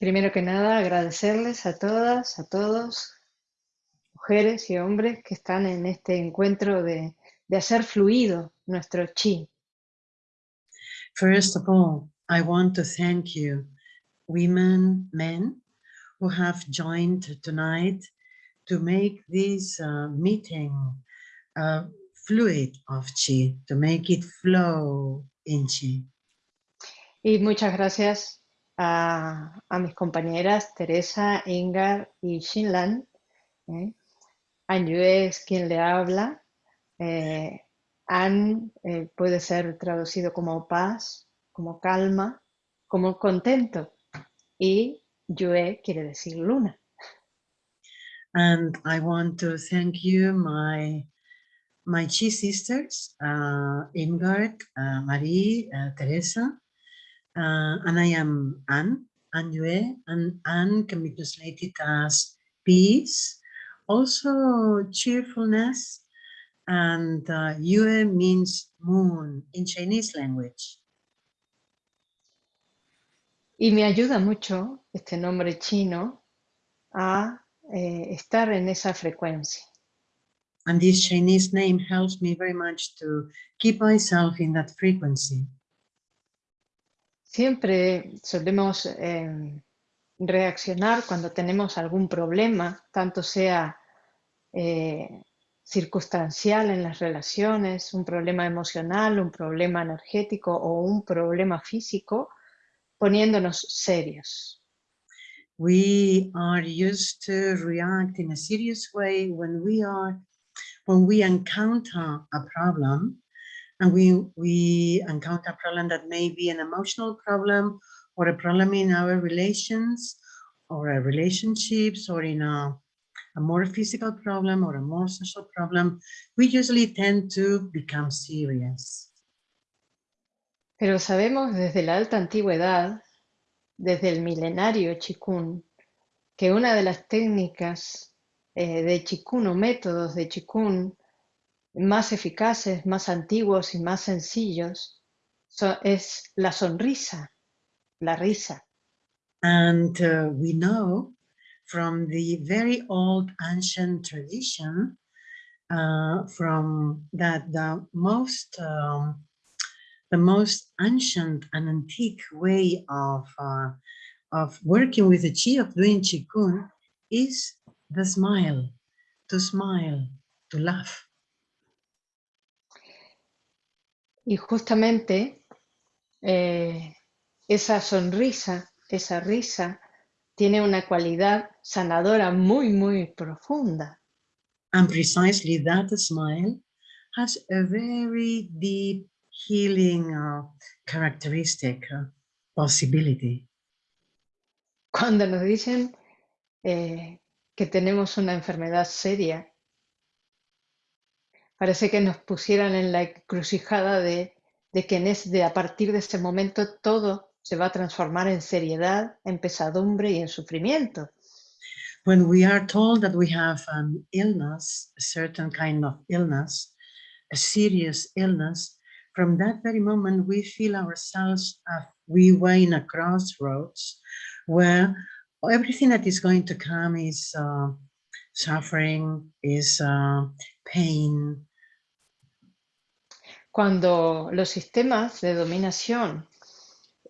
Primero que nada, agradecerles a todas, a todos, mujeres y hombres que están en este encuentro de, de hacer fluido nuestro chi. First of all, I want to thank you, women, men, who have joined tonight to make this uh, meeting uh, fluid of chi, to make it flow in chi. Y muchas gracias a, a mis compañeras Teresa, Ingar y Shinlan. ¿eh? Anyu es quien le habla. Eh, An eh, puede ser traducido como paz, como calma, como contento. Y Yue quiere decir luna. And I want to thank you, my my chi sisters, uh, Ingrid, uh, Marie, uh, Teresa, uh, and I am Anne, Anne Yue, and Anne can be translated as peace, also cheerfulness, and uh, Yue means moon in Chinese language. Y me ayuda mucho este nombre chino a eh, estar en esa frecuencia. And this Chinese name helps me very much to keep myself in that frequency. Siempre solemos eh, reaccionar cuando tenemos algún problema, tanto sea eh, circunstancial en las relaciones, un problema emocional, un problema energético o un problema físico, poniéndonos serios. We are used to react in a serious way when we are when we encounter a problem and we we encounter a problem that may be an emotional problem or a problem in our relations or our relationships or in a, a more physical problem or a more social problem, we usually tend to become serious. Pero sabemos desde la alta antigüedad, desde el milenario Chikun, que una de las técnicas eh, de Chikun o métodos de Chikun más eficaces, más antiguos y más sencillos so, es la sonrisa, la risa. And uh, we know from the very old ancient tradition uh, from that the most um, the most ancient and antique way of uh, of working with the chi of doing qigong is the smile, to smile, to laugh. Y justamente eh, esa sonrisa, esa risa, tiene una cualidad sanadora muy, muy profunda. And precisely that smile has a very deep healing uh, characteristic, uh, possibility. Cuando nos dicen eh, que tenemos una enfermedad seria, Parece que nos pusieran en la encrucijada de, de que en es, de a partir de ese momento todo se va a transformar en seriedad, en pesadumbre y en sufrimiento. When we are told that we have an illness, a certain kind of illness, a serious illness, from that very moment we feel ourselves as we were in a crossroads where everything that is going to come is uh, suffering, is uh, pain, Cuando los sistemas de dominación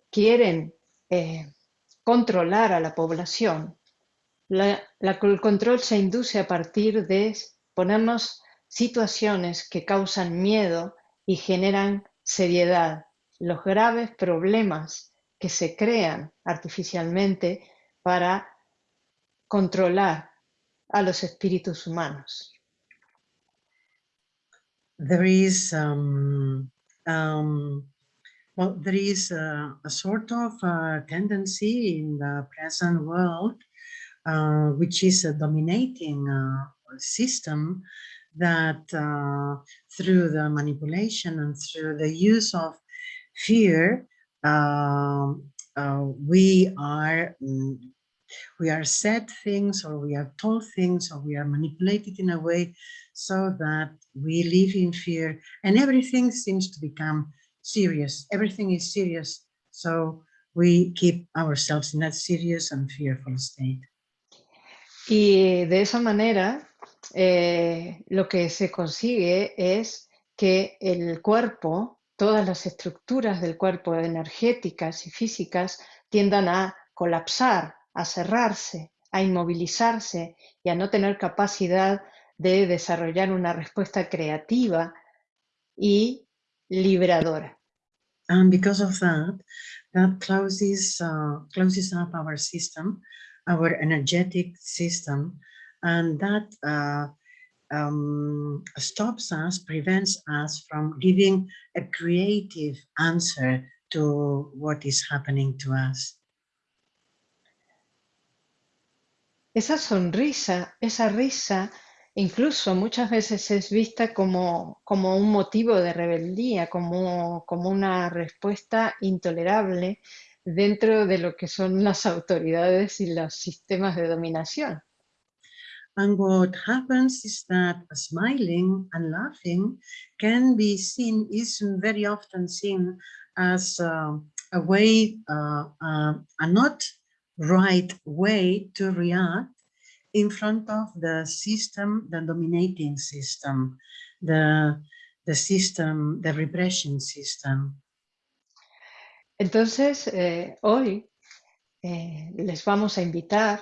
quieren eh, controlar a la población, el control se induce a partir de ponernos situaciones que causan miedo y generan seriedad, los graves problemas que se crean artificialmente para controlar a los espíritus humanos. There is um, um, well, there is a, a sort of a tendency in the present world, uh, which is a dominating uh, system that uh, through the manipulation and through the use of fear, um, uh, we are mm, we are said things or we are told things or we are manipulated in a way so that we live in fear and everything seems to become serious. Everything is serious. So we keep ourselves in that serious and fearful state. Y de esa manera, eh, lo que se consigue es que el cuerpo, todas las estructuras del cuerpo energéticas y físicas tiendan a colapsar, a cerrarse, a inmovilizarse y a no tener capacidad de desarrollar una respuesta creativa y liberadora. And because of that, that closes, uh, closes up our system, our energetic system, and that uh, um, stops us, prevents us from giving a creative answer to what is happening to us. Esa sonrisa, esa risa incluso muchas veces es vista como, como un motivo de rebeldía, como, como una respuesta intolerable dentro de lo que son las autoridades y los sistemas de dominación. And what happens is that smiling and laughing can be seen, is very often seen as uh, a way, uh, uh, a not right way to react in front of the system, the dominating system, the, the system, the repression system. Entonces, eh, hoy eh, les vamos a invitar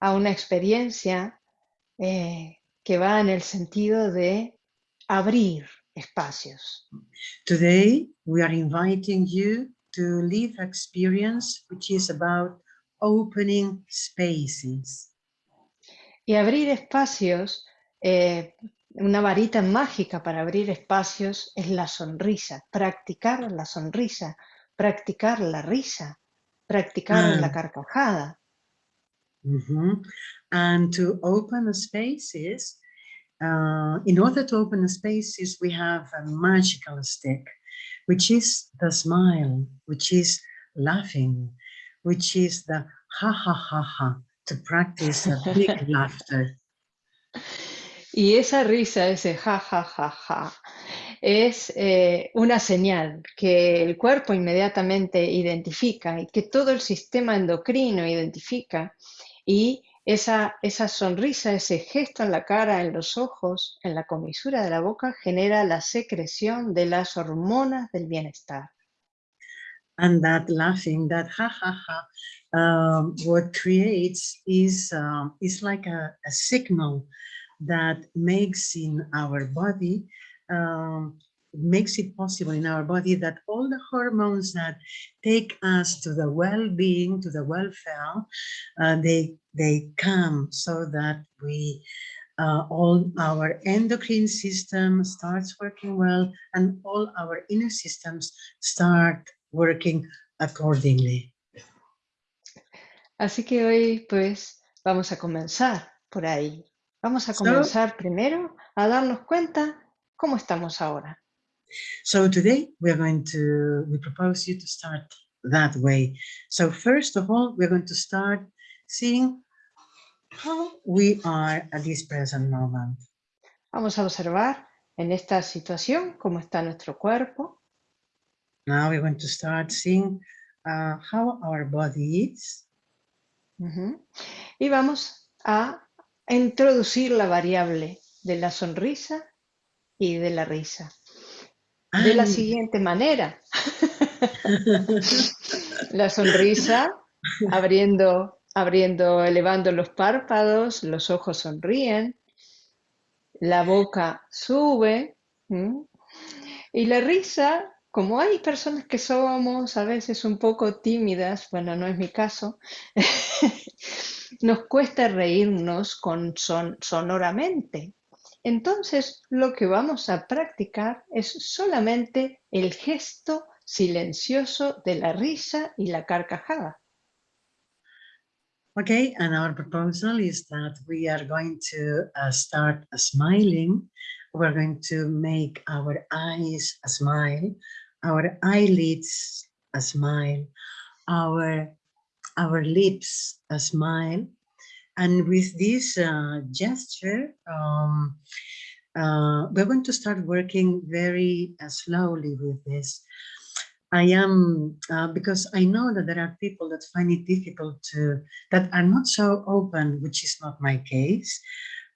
a una experiencia eh, que va en el sentido de abrir espacios. Today, we are inviting you to live experience which is about opening spaces. Y abrir espacios, eh, una varita mágica para abrir espacios es la sonrisa, practicar la sonrisa, practicar la risa, practicar la carcajada. Mm -hmm. And to open the spaces, uh, in order to open the spaces, we have a magical stick, which is the smile, which is laughing, which is the ha ha ha ha, to practice a big laughter. Y esa risa, ese ja, ja, ja, ja, es eh, una señal que el cuerpo inmediatamente identifica y que todo el sistema endocrino identifica y esa, esa sonrisa, ese gesto en la cara, en los ojos, en la comisura de la boca genera la secreción de las hormonas del bienestar. And that laughing, that ha ha ha, um, what creates is, um, is like a, a, signal that makes in our body, um, makes it possible in our body that all the hormones that take us to the well-being, to the welfare, uh, they, they come so that we, uh, all our endocrine system starts working well and all our inner systems start working accordingly. Así que hoy pues vamos a comenzar por ahí. Vamos a comenzar primero a darnos cuenta cómo estamos ahora. So today we are going to, we propose you to start that way. So first of all, we're going to start seeing how we are at this present moment. Vamos a observar en esta situación cómo está nuestro cuerpo. Now we're going to start seeing uh, how our body is. Y vamos a introducir la variable de la sonrisa y de la risa. De la siguiente manera. la sonrisa, abriendo, abriendo, elevando los párpados, los ojos sonríen, la boca sube, y la risa como hay personas que somos a veces un poco tímidas, bueno, no es mi caso, nos cuesta reírnos con son, sonoramente. Entonces, lo que vamos a practicar es solamente el gesto silencioso de la risa y la carcajada. Okay, and our proposal is that we are going to uh, start smiling. We're going to make our eyes a smile our eyelids a smile, our, our lips a smile. And with this uh, gesture, um, uh, we're going to start working very uh, slowly with this. I am, uh, because I know that there are people that find it difficult to, that are not so open, which is not my case.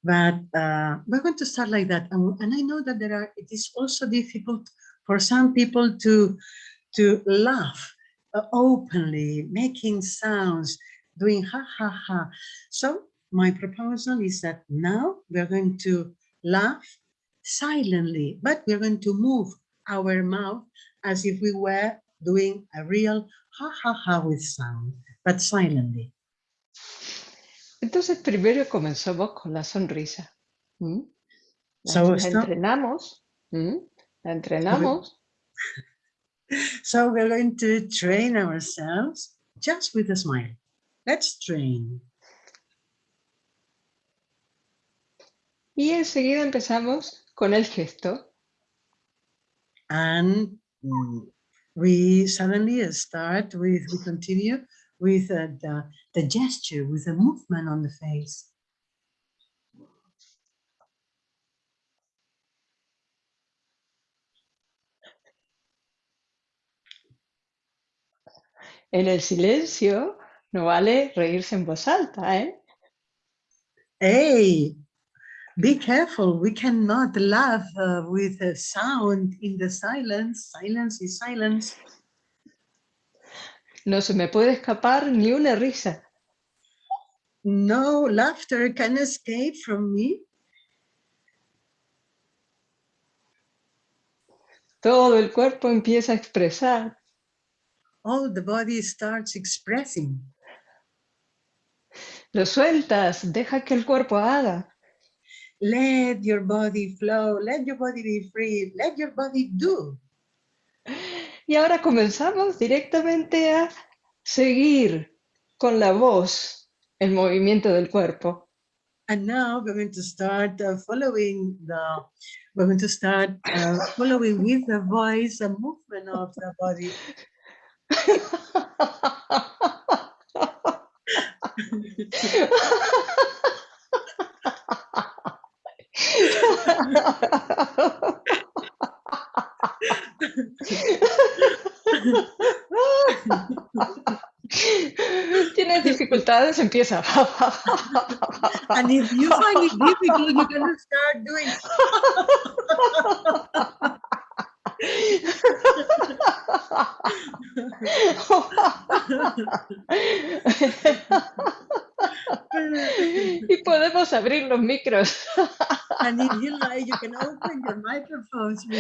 But uh, we're going to start like that. And, and I know that there are, it is also difficult for some people to, to laugh uh, openly, making sounds, doing ha ha ha. So my proposal is that now we're going to laugh silently, but we're going to move our mouth as if we were doing a real ha ha ha with sound, but silently. Entonces primero comenzamos con la sonrisa. ¿Mm? La, So la entrenamos. ¿Mm? La entrenamos. So we're going to train ourselves just with a smile. Let's train. Y enseguida empezamos con el gesto. And mm, we suddenly start with, we continue with uh, the, the gesture, with the movement on the face. En el silencio no vale reírse en voz alta, ¿eh? Hey, be careful. We cannot laugh uh, with a sound in the silence. Silence is silence. No se me puede escapar ni una risa. No laughter can escape from me. Todo el cuerpo empieza a expresar. All the body starts expressing. Lo sueltas, deja que el cuerpo haga. Let your body flow. Let your body be free. Let your body do. Y ahora comenzamos directamente a seguir con la voz el movimiento del cuerpo. And now we're going to start uh, following the, we're going to start uh, following with the voice, the movement of the body. Tienes dificultades, empieza. And if you find it difficult, going to start doing. y podemos abrir los micros. And if you like, you can open your microphones.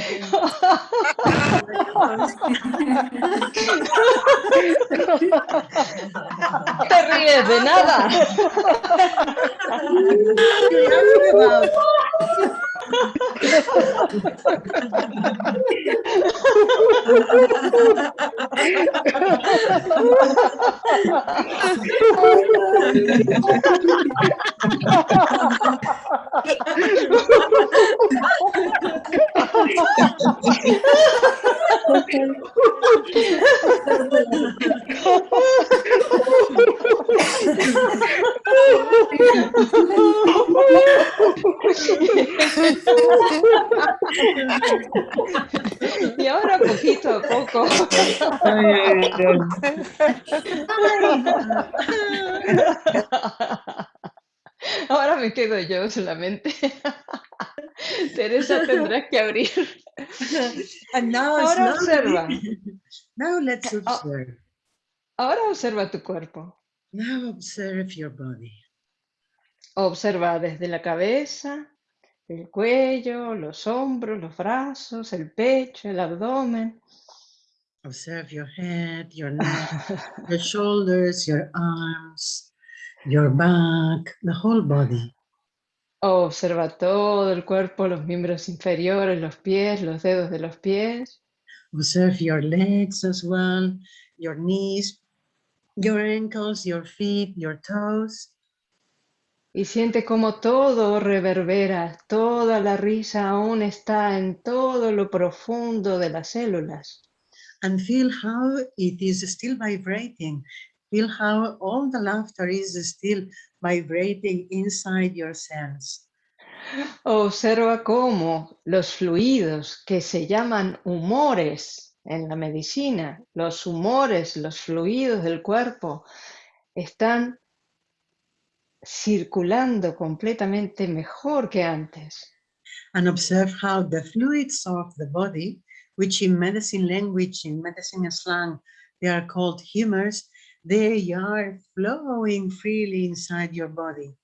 Te ríes de nada. Y ahora poquito a poco. Ahora me quedo yo solamente. Teresa tendrás que abrir. And now, Ahora observa. Now let's Oh. observe. Ahora observa tu cuerpo. Now observe your body. Observa desde la cabeza, el cuello, los hombros, los brazos, el pecho, el abdomen. Observe your head, your neck, your shoulders, your arms, your back, the whole body. Observa todo el cuerpo, los miembros inferiores, los pies, los dedos de los pies. Observe your legs as well, your knees, your ankles, your feet, your toes. Y siente como todo reverbera, toda la risa aún está en todo lo profundo de las células. And feel how it is still vibrating. Feel how all the laughter is still vibrating inside your cells. Observa cómo los fluidos que se llaman humores en la medicina, los humores, los fluidos del cuerpo están circulando completamente mejor que antes. And observe how the fluids of the body, which in medicine language, in medicine slang, they are called humors, they are flowing freely inside your body.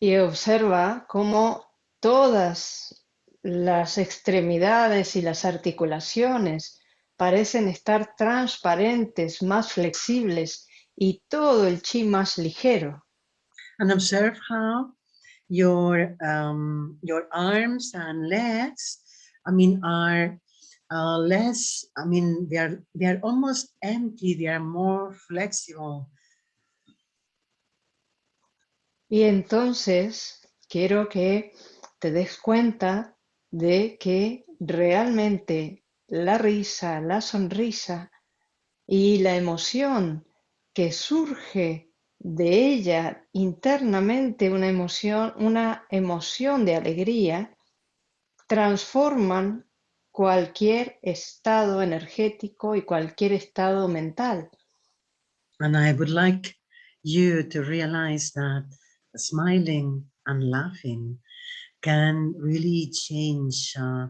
Y observa cómo todas las extremidades y las articulaciones parecen estar transparentes, más flexibles y todo el chi más ligero. And observe how your um, your arms and legs, I mean, are uh, I mean, they are, they are almost empty, they are more flexible. Y entonces quiero que te des cuenta de que realmente la risa, la sonrisa y la emoción que surge de ella internamente, una emoción, una emoción de alegría, transforman cualquier estado energético y cualquier estado mental. And I would like you to realize that smiling and laughing can really change uh,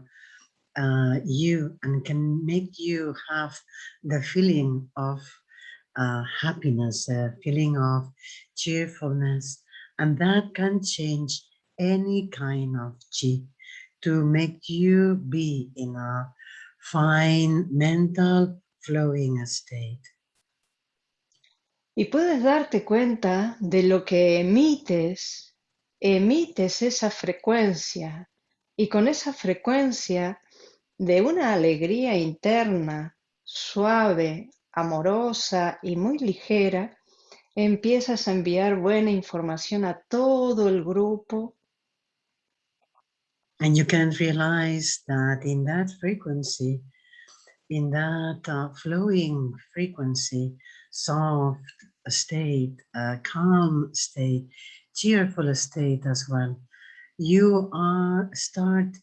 uh, you and can make you have the feeling of uh, happiness, a feeling of cheerfulness, and that can change any kind of chi to make you be in a fine mental flowing state. Y puedes darte cuenta de lo que emites emites esa frecuencia y con esa frecuencia de una alegría interna, suave, amorosa y muy ligera, empiezas a enviar buena información a todo el grupo. And you can realize that in that frequency, in that uh, flowing frequency, soft state, uh, calm state, cheerful state as well. You are start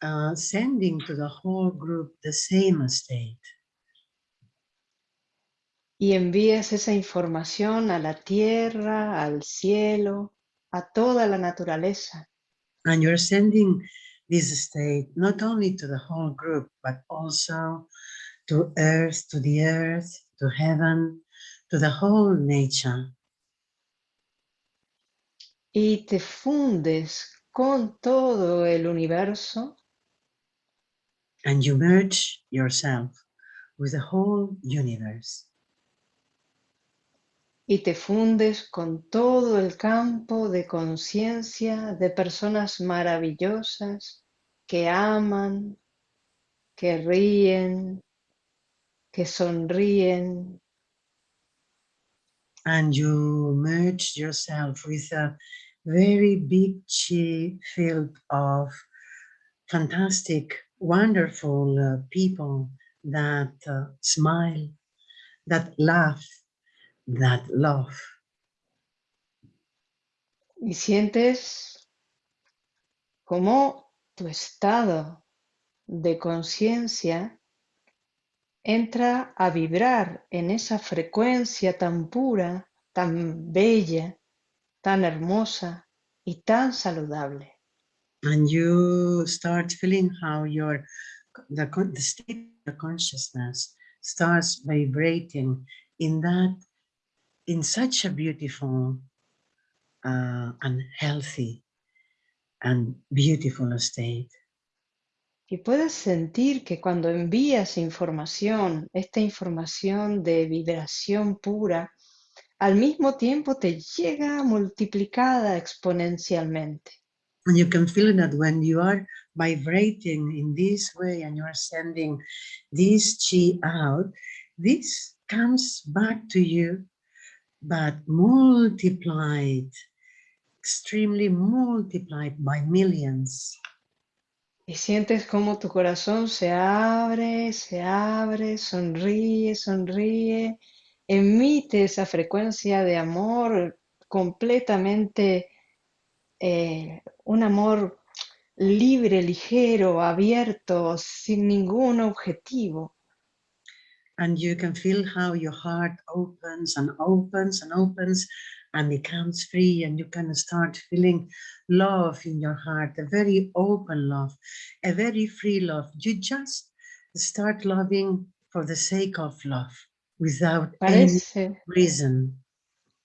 uh, sending to the whole group the same state. Y envías esa información a la tierra, al cielo, a toda la naturaleza. And you're sending this state not only to the whole group, but also to earth, to the earth, to heaven, to the whole nature. y te fundes con todo el universo. And you merge yourself with the whole universe. Y te fundes con todo el campo de conciencia de personas maravillosas que aman, que ríen, que sonríen. And you merge yourself with a very big chi field of fantastic, wonderful uh, people that uh, smile, that laugh, that love. Y sientes como tu estado de conciencia entra a vibrar en esa frecuencia tan pura, tan bella, tan hermosa y tan saludable. And you start feeling how your the, the state of consciousness starts vibrating in that in such a beautiful uh, and healthy and beautiful state. Y puedes sentir que cuando envías información, esta información de vibración pura, al mismo tiempo te llega multiplicada exponencialmente. And you can feel that when you are vibrating in this way and you are sending this chi out, this comes back to you, but multiplied, extremely multiplied by millions. Y sientes como tu corazón se abre, se abre, sonríe, sonríe, emite esa frecuencia de amor completamente, eh, un amor libre, ligero, abierto, sin ningún objetivo. And you can feel how your heart opens and opens and opens and becomes free and you can start feeling love in your heart, a very open love, a very free love. You just start loving for the sake of love without Parece, any reason.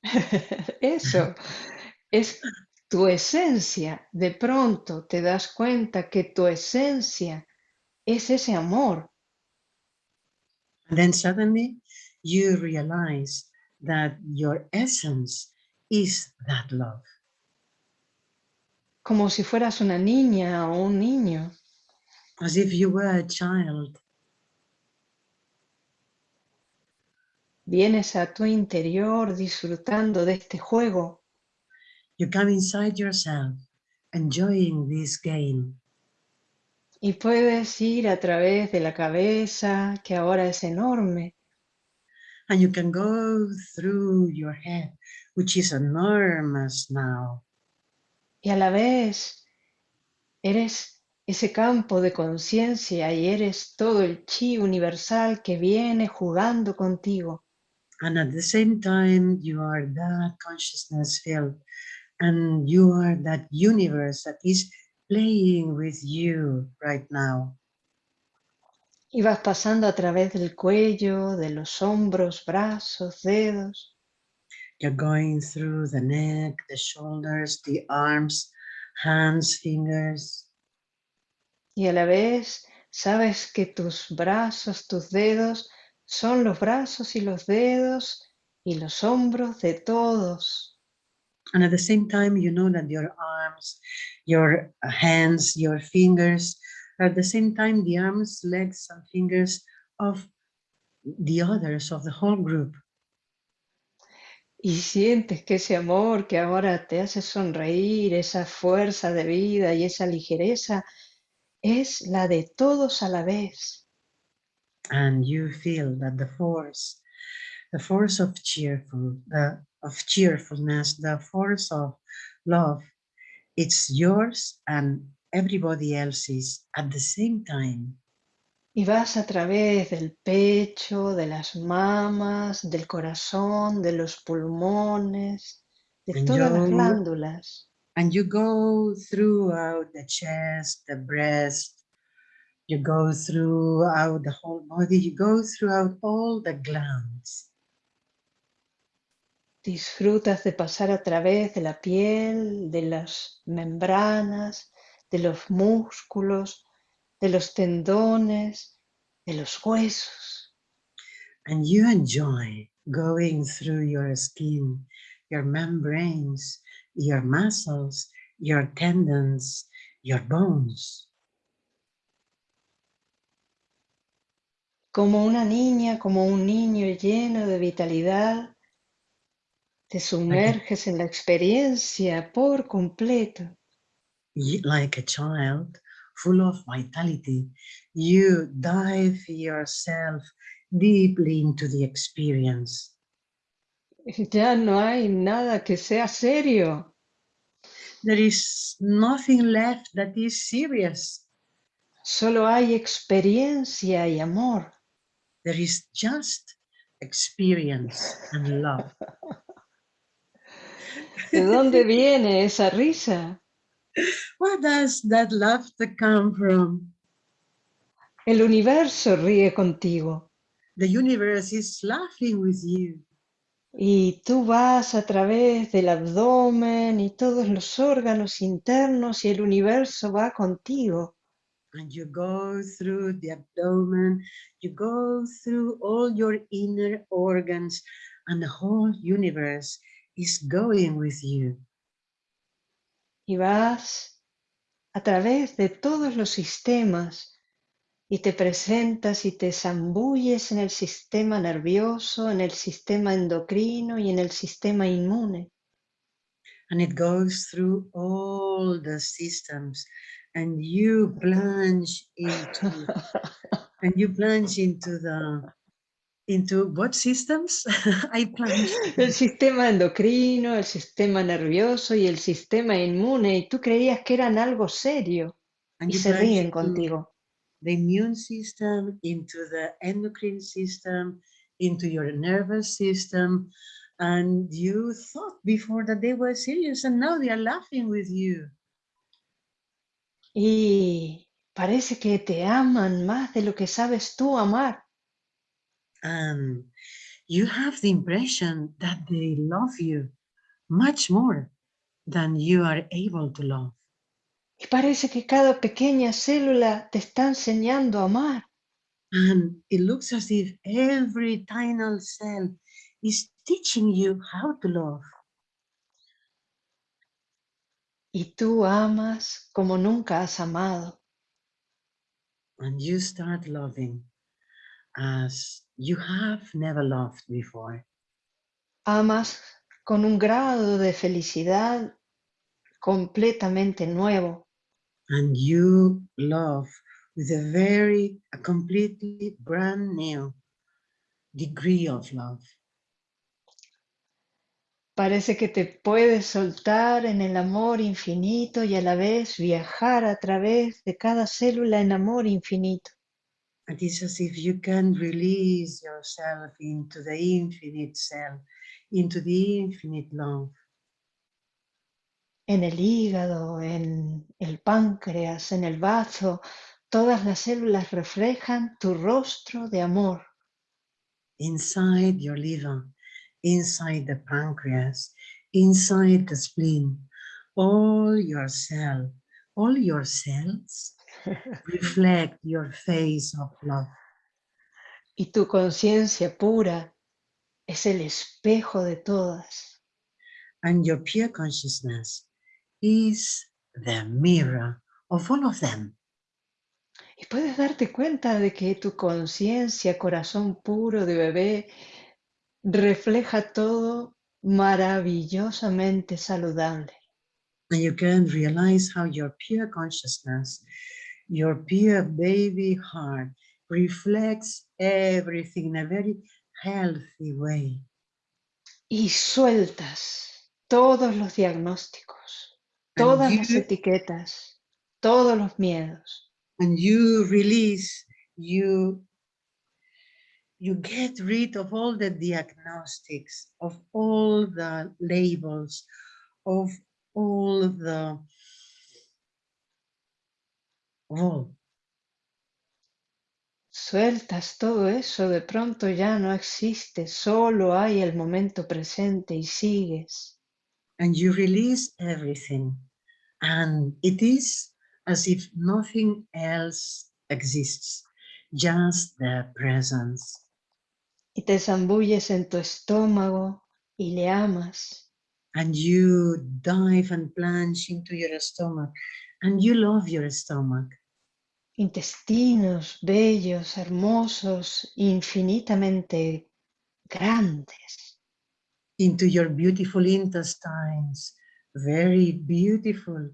eso es tu esencia. De pronto te das cuenta que tu esencia es ese amor. And then suddenly you realize that your essence is that love. como si fueras una niña o un niño. As if you were a child. Vienes a tu interior disfrutando de este juego. You come inside yourself, enjoying this game. Y puedes ir a través de la cabeza, que ahora es enorme, And you can go through your head, which is enormous now. y a la vez eres ese campo de conciencia y eres todo el chi universal que viene jugando contigo. And at the same time, you are that consciousness field and you are that universe that is playing with you right now. Y vas pasando a través del cuello, de los hombros, brazos, dedos, You're going through the neck, the shoulders, the arms, hands, fingers. y a la vez sabes que tus brazos, tus dedos son los brazos y los dedos y los hombros de todos. And at the same time, you know that your arms, your hands, your fingers at the same time the arms, legs, and fingers of the others of the whole group. Y sientes que ese amor que ahora te hace sonreír, esa fuerza de vida y esa ligereza, es la de todos a la vez. And you feel that the force, the force of cheerful, the of cheerfulness, the force of love, it's yours and everybody else's at the same time. Y vas a través del pecho, de las mamas, del corazón, de los pulmones, de And todas las glándulas. and you go throughout the chest, the breast, you go throughout the whole body, you go throughout all the glands. Disfrutas de pasar a través de la piel, de las membranas, de los músculos, de los tendones, de los huesos. And you enjoy going through your skin, your membranes, your muscles, your tendons, your bones. Como una niña, como un niño lleno de vitalidad, te sumerges en la experiencia por completo. Like a child full of vitality, you dive yourself deeply into the experience. Ya no hay nada que sea serio. There is nothing left that is serious. Solo hay experiencia y amor. There is just experience and love. ¿De dónde viene esa risa? Where does that laughter come from? El universo ríe contigo The universe is laughing with you. y tú vas a través del abdomen y todos los órganos internos y el universo va contigo. And you go through the abdomen, you go through all your inner organs, and the whole universe is going with you. y vas a través de todos los sistemas y te presentas y te zambulles en el sistema nervioso, en el sistema endocrino y en el sistema inmune. And it goes through all the systems, and you plunge into and you plunge into the into what systems? I plunge El sistema endocrino, el sistema nervioso y el sistema inmune, y tú creías que eran algo serio. And y se ríen contigo. the immune system, into the endocrine system, into your nervous system. And you thought before that they were serious and now they are laughing with you. Y parece que te aman más de lo que sabes tú amar. And you have the impression that they love you much more than you are able to love. Y parece que cada pequeña célula te está enseñando a amar. And it looks as if every tiny cell is teaching you how to love. Y tú amas como nunca has amado. And you start loving as you have never loved before. Amas con un grado de felicidad completamente nuevo. And you love with a very, a completely brand new degree of love. Parece que te puedes soltar en el amor infinito y a la vez viajar a través de cada célula en amor infinito. It is as if you can release yourself into the infinite self, into the infinite love. En el hígado, en el páncreas, en el bazo, todas las células reflejan tu rostro de amor. Inside your liver, inside the pancreas, inside the spleen, all your cell, all your cells reflect your face of love. Y tu conciencia pura es el espejo de todas. And your pure consciousness is the mirror of all of them. Y puedes darte cuenta de que tu conciencia, corazón puro de bebé, refleja todo maravillosamente saludable. And you can realize how your pure consciousness, your pure baby heart reflects everything in a very healthy way. Y sueltas todos los diagnósticos, todas las etiquetas, todos los miedos. and you release you you get rid of all the diagnostics of all the labels of all the all Sueltas todo eso, de pronto ya no existe, solo hay el momento presente y sigues. and you release everything and it is as if nothing else exists just the presence Y te zambulles en tu estómago y le amas. and you dive and plunge into your stomach and you love your stomach Intestinos bellos, hermosos, infinitamente grandes. into your beautiful intestines very beautiful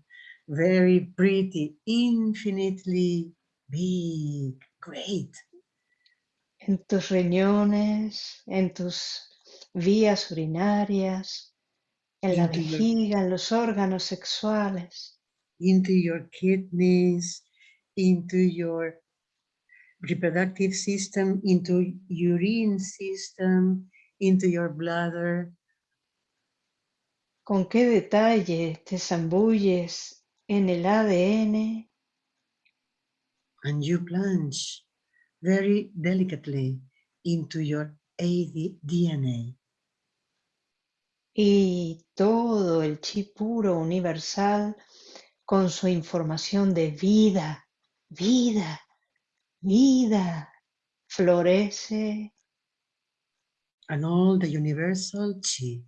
very pretty infinitely big great en tus riñones, en tus vías urinarias, en la Into your- vejiga, en los órganos sexuales. Into your kidneys, into your reproductive system, into urine system, into your bladder. Con qué detalle te zambulles en el ADN, And you plunge very delicately into your AD DNA. y todo el chi puro universal con su información de vida, vida, vida, florece and all the universal chi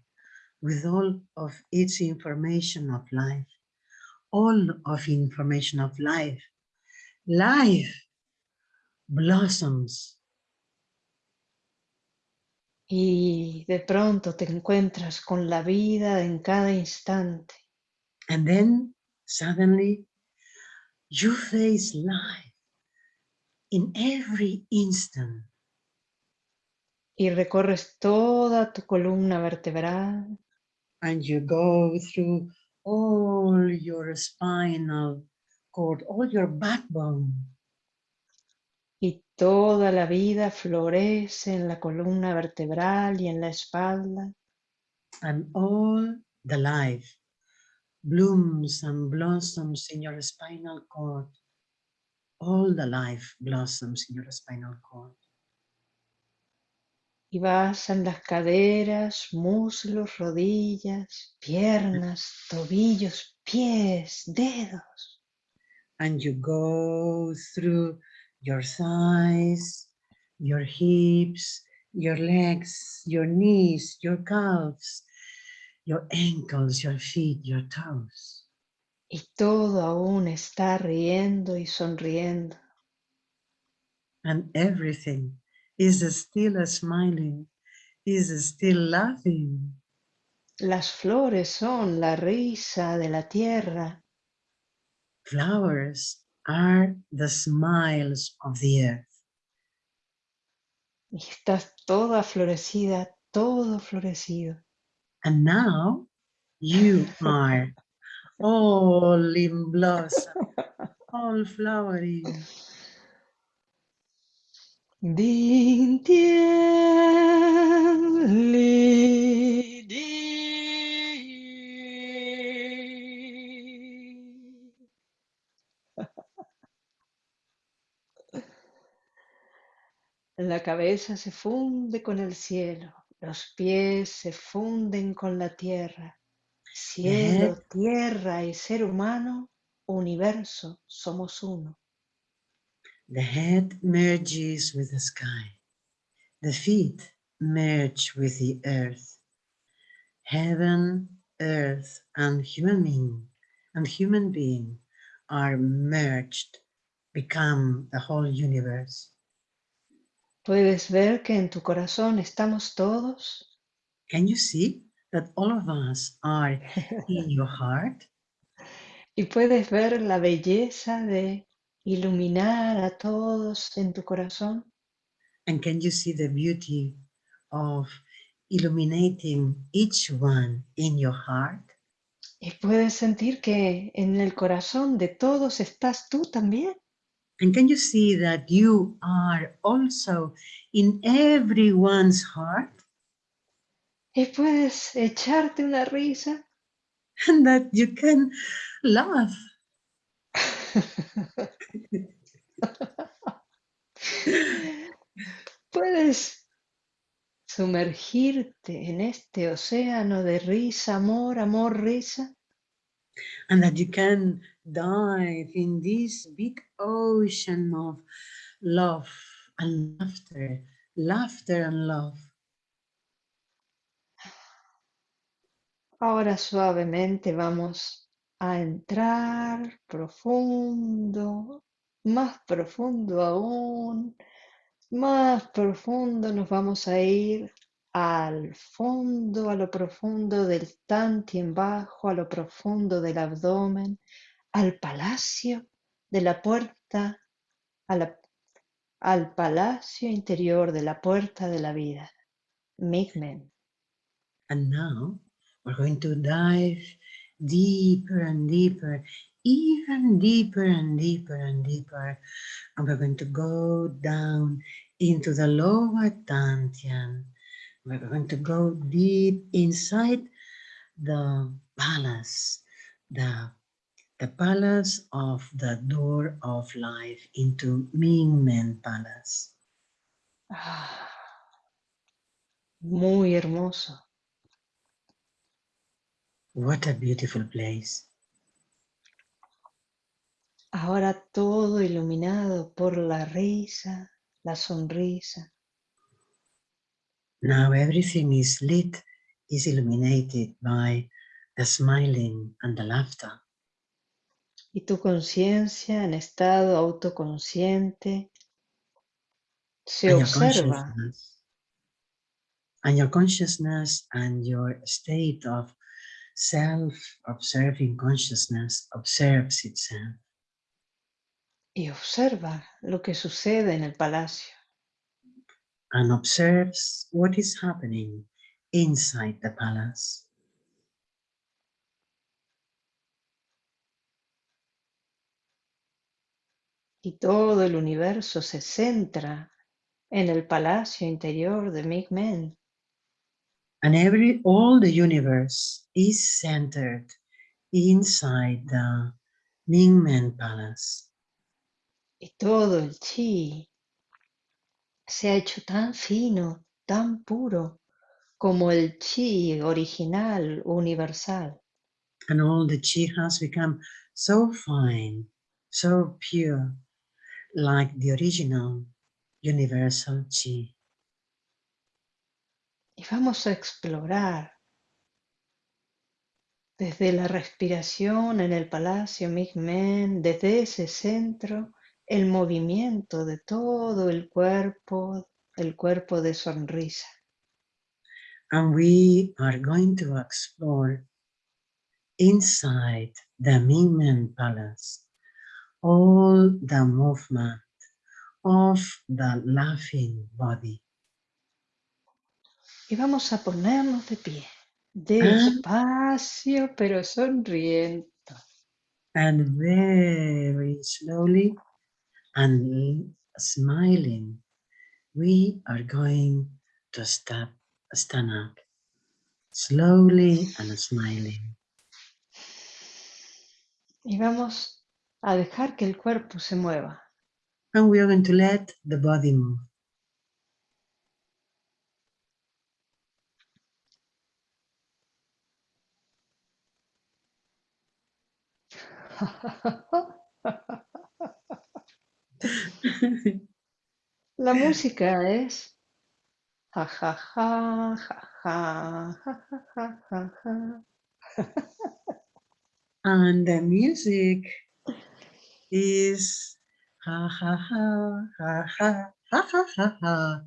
with all of its information of life, all of information of life. Life blossoms y de pronto te encuentras con la vida en cada instante. and then suddenly you face life in every instant y recorres toda tu columna vertebral and you go through all your spinal cord, all your backbone. Y toda la vida florece en la columna vertebral y en la espalda. And all the life blooms and blossoms in your spinal cord. All the life blossoms in your spinal cord. Y vas en las caderas, muslos, rodillas, piernas, tobillos, pies, dedos. And you go through your thighs, your hips, your legs, your knees, your calves, your ankles, your feet, your toes. Y todo aún está riendo y sonriendo. And everything is still smiling, is still laughing. Las flores son la risa de la tierra. Flowers are the smiles of the earth. Y estás toda florecida, todo florecido. And now you are all in blossom, all flowery. Din tien li di. La cabeza se funde con el cielo, los pies se funden con la tierra. Cielo, tierra y ser humano, universo, somos uno. The head merges with the sky. The feet merge with the earth. Heaven, earth, and human being and human being are merged, become the whole universe. ¿Puedes ver que en tu corazón estamos todos? Can you see that all of us are in your heart? Y puedes ver la belleza de iluminar a todos en tu corazón. And can you see the beauty of illuminating each one in your heart? Y puedes sentir que en el corazón de todos estás tú también. And can you see that you are also in everyone's heart? Y puedes echarte una risa. And that you can laugh. Puedes sumergirte en este océano de risa, amor, amor, risa. And that you can dive in this big ocean of love and laughter, laughter and love. Ahora suavemente vamos a entrar profundo, más profundo aún, más profundo nos vamos a ir al fondo, a lo profundo del tantien bajo, a lo profundo del abdomen, al palacio de la puerta, al palacio interior de la puerta de la vida. Migmen. And now we're going to dive deeper and deeper, even deeper and deeper and deeper. And we're going to go down into the lower dantian. We're going to go deep inside the palace, the, the palace of the door of life into Mingmen Palace. Ah, muy hermoso. What a beautiful place. Ahora todo iluminado por la risa, la sonrisa. Now everything is lit, is illuminated by the smiling and the laughter. Y tu conciencia en estado autoconsciente se and observa. And your consciousness and your state of self-observing consciousness observes itself. y observa lo que sucede en el palacio. And observes what is happening inside the palace. Y todo el universo se centra en el palacio interior de Ming And every all the universe is centered inside the Mingmen Palace. Y todo el chi se ha hecho tan fino, tan puro, como el chi original universal. And all the chi has become so fine, so pure, like the original universal chi. Y vamos a explorar desde la respiración en el Palacio Migmen, desde ese centro, el movimiento de todo el cuerpo, el cuerpo de sonrisa. And we are going to explore inside the Mingmen Palace all the movement of the laughing body. Y vamos a ponernos de pie, despacio pero sonriendo. And very slowly and smiling, we are going to step, stand up slowly and smiling. Y vamos a dejar que el cuerpo se mueva. And we are going to let the body move. La música es ja ja ja ja ja ja ja ja ja. And the music is ha ha ha ha ha ha ha ha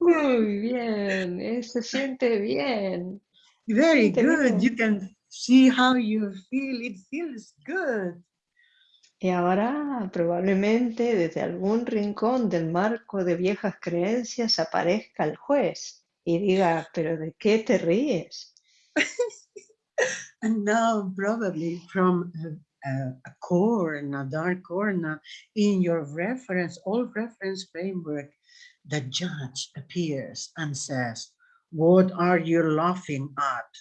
Muy bien, eh, se siente bien. Very Siente good. bien. You can see how you feel. It feels good. Y ahora probablemente desde algún rincón del marco de viejas creencias aparezca el juez y diga, pero ¿de qué te ríes? And now probably from a, a, a corner, a dark corner in your reference, old reference framework, the judge appears and says, what are you laughing at?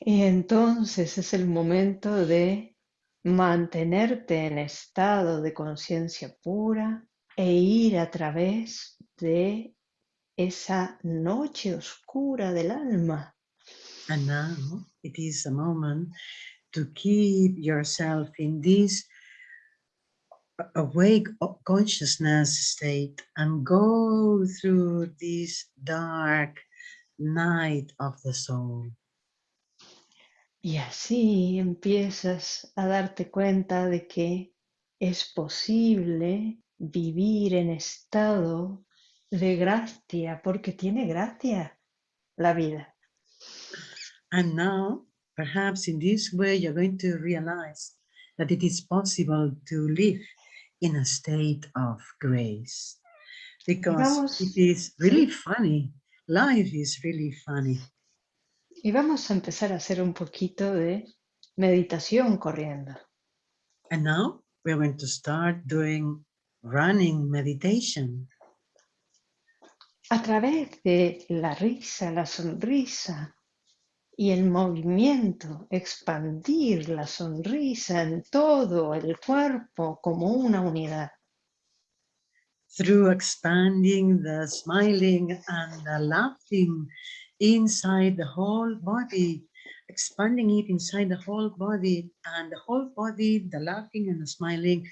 Y entonces es el momento de mantenerte en estado de conciencia pura e ir a través de esa noche oscura del alma. And now it is a moment to keep yourself in this awake consciousness state and go through this dark night of the soul. Y así empiezas a darte cuenta de que es posible vivir en estado de gracia, porque tiene gracia la vida. And now, perhaps in this way, you're going to realize that it is possible to live in a state of grace. Because vamos- it is really funny. Life is really funny. Y vamos a empezar a hacer un poquito de meditación corriendo. And now we're going to start doing running meditation. A través de la risa, la sonrisa y el movimiento, expandir la sonrisa en todo el cuerpo como una unidad. through expanding the smiling and the laughing inside the whole body, expanding it inside the whole body and the whole body, the laughing and the smiling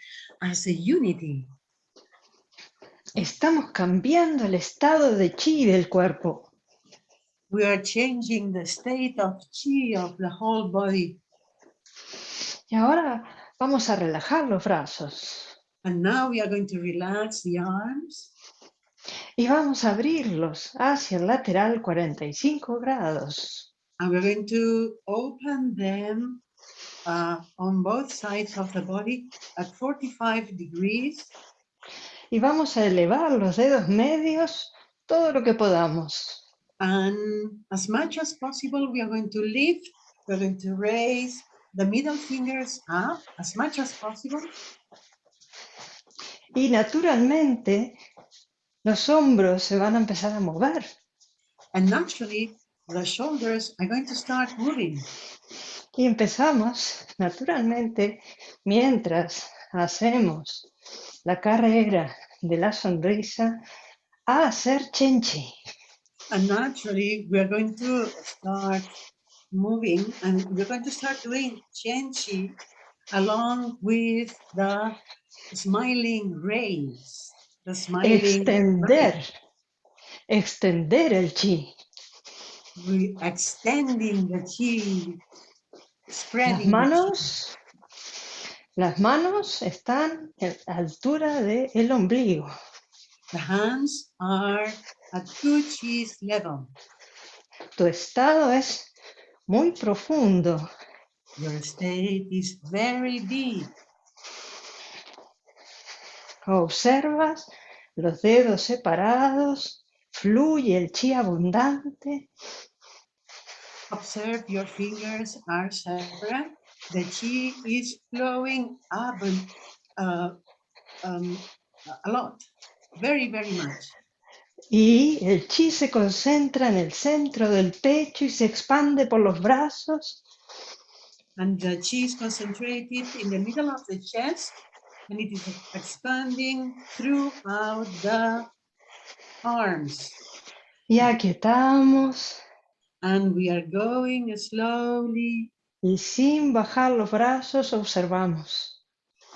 as a unity. Estamos cambiando el estado de chi del cuerpo. We are changing the state of chi of the whole body. Y ahora vamos a relajar los brazos. And now we are going to relax the arms Y vamos a abrirlos hacia el lateral 45 grados. And we're going to open them uh, on both sides of the body at 45 degrees. Y vamos a elevar los dedos medios todo lo que podamos. And as much as possible, we are going to lift, we're going to raise the middle fingers up as much as possible. Y naturalmente los hombros se van a empezar a mover. And naturally, the shoulders are going to start moving. Y empezamos naturalmente mientras hacemos la carrera de la sonrisa a hacer chenchi. And naturally, we are going to start moving and we're going to start doing Chenchi along with the smiling rays, the smiling Extender, rays. extender el chi. We extending the chi, spreading the chi. manos, las manos están a la altura del ombligo. The hands are at two chis level. Tu estado es muy profundo. Your state is very deep. Observas los dedos separados, fluye el chi abundante. Observe your fingers are separate. The chi is flowing up uh, um, a lot, very, very much. Y el chi se concentra en el centro del pecho y se expande por los brazos. And the chi is concentrated in the middle of the chest and it is expanding throughout the arms. Y aquietamos And we are going slowly y sin bajar los brazos observamos.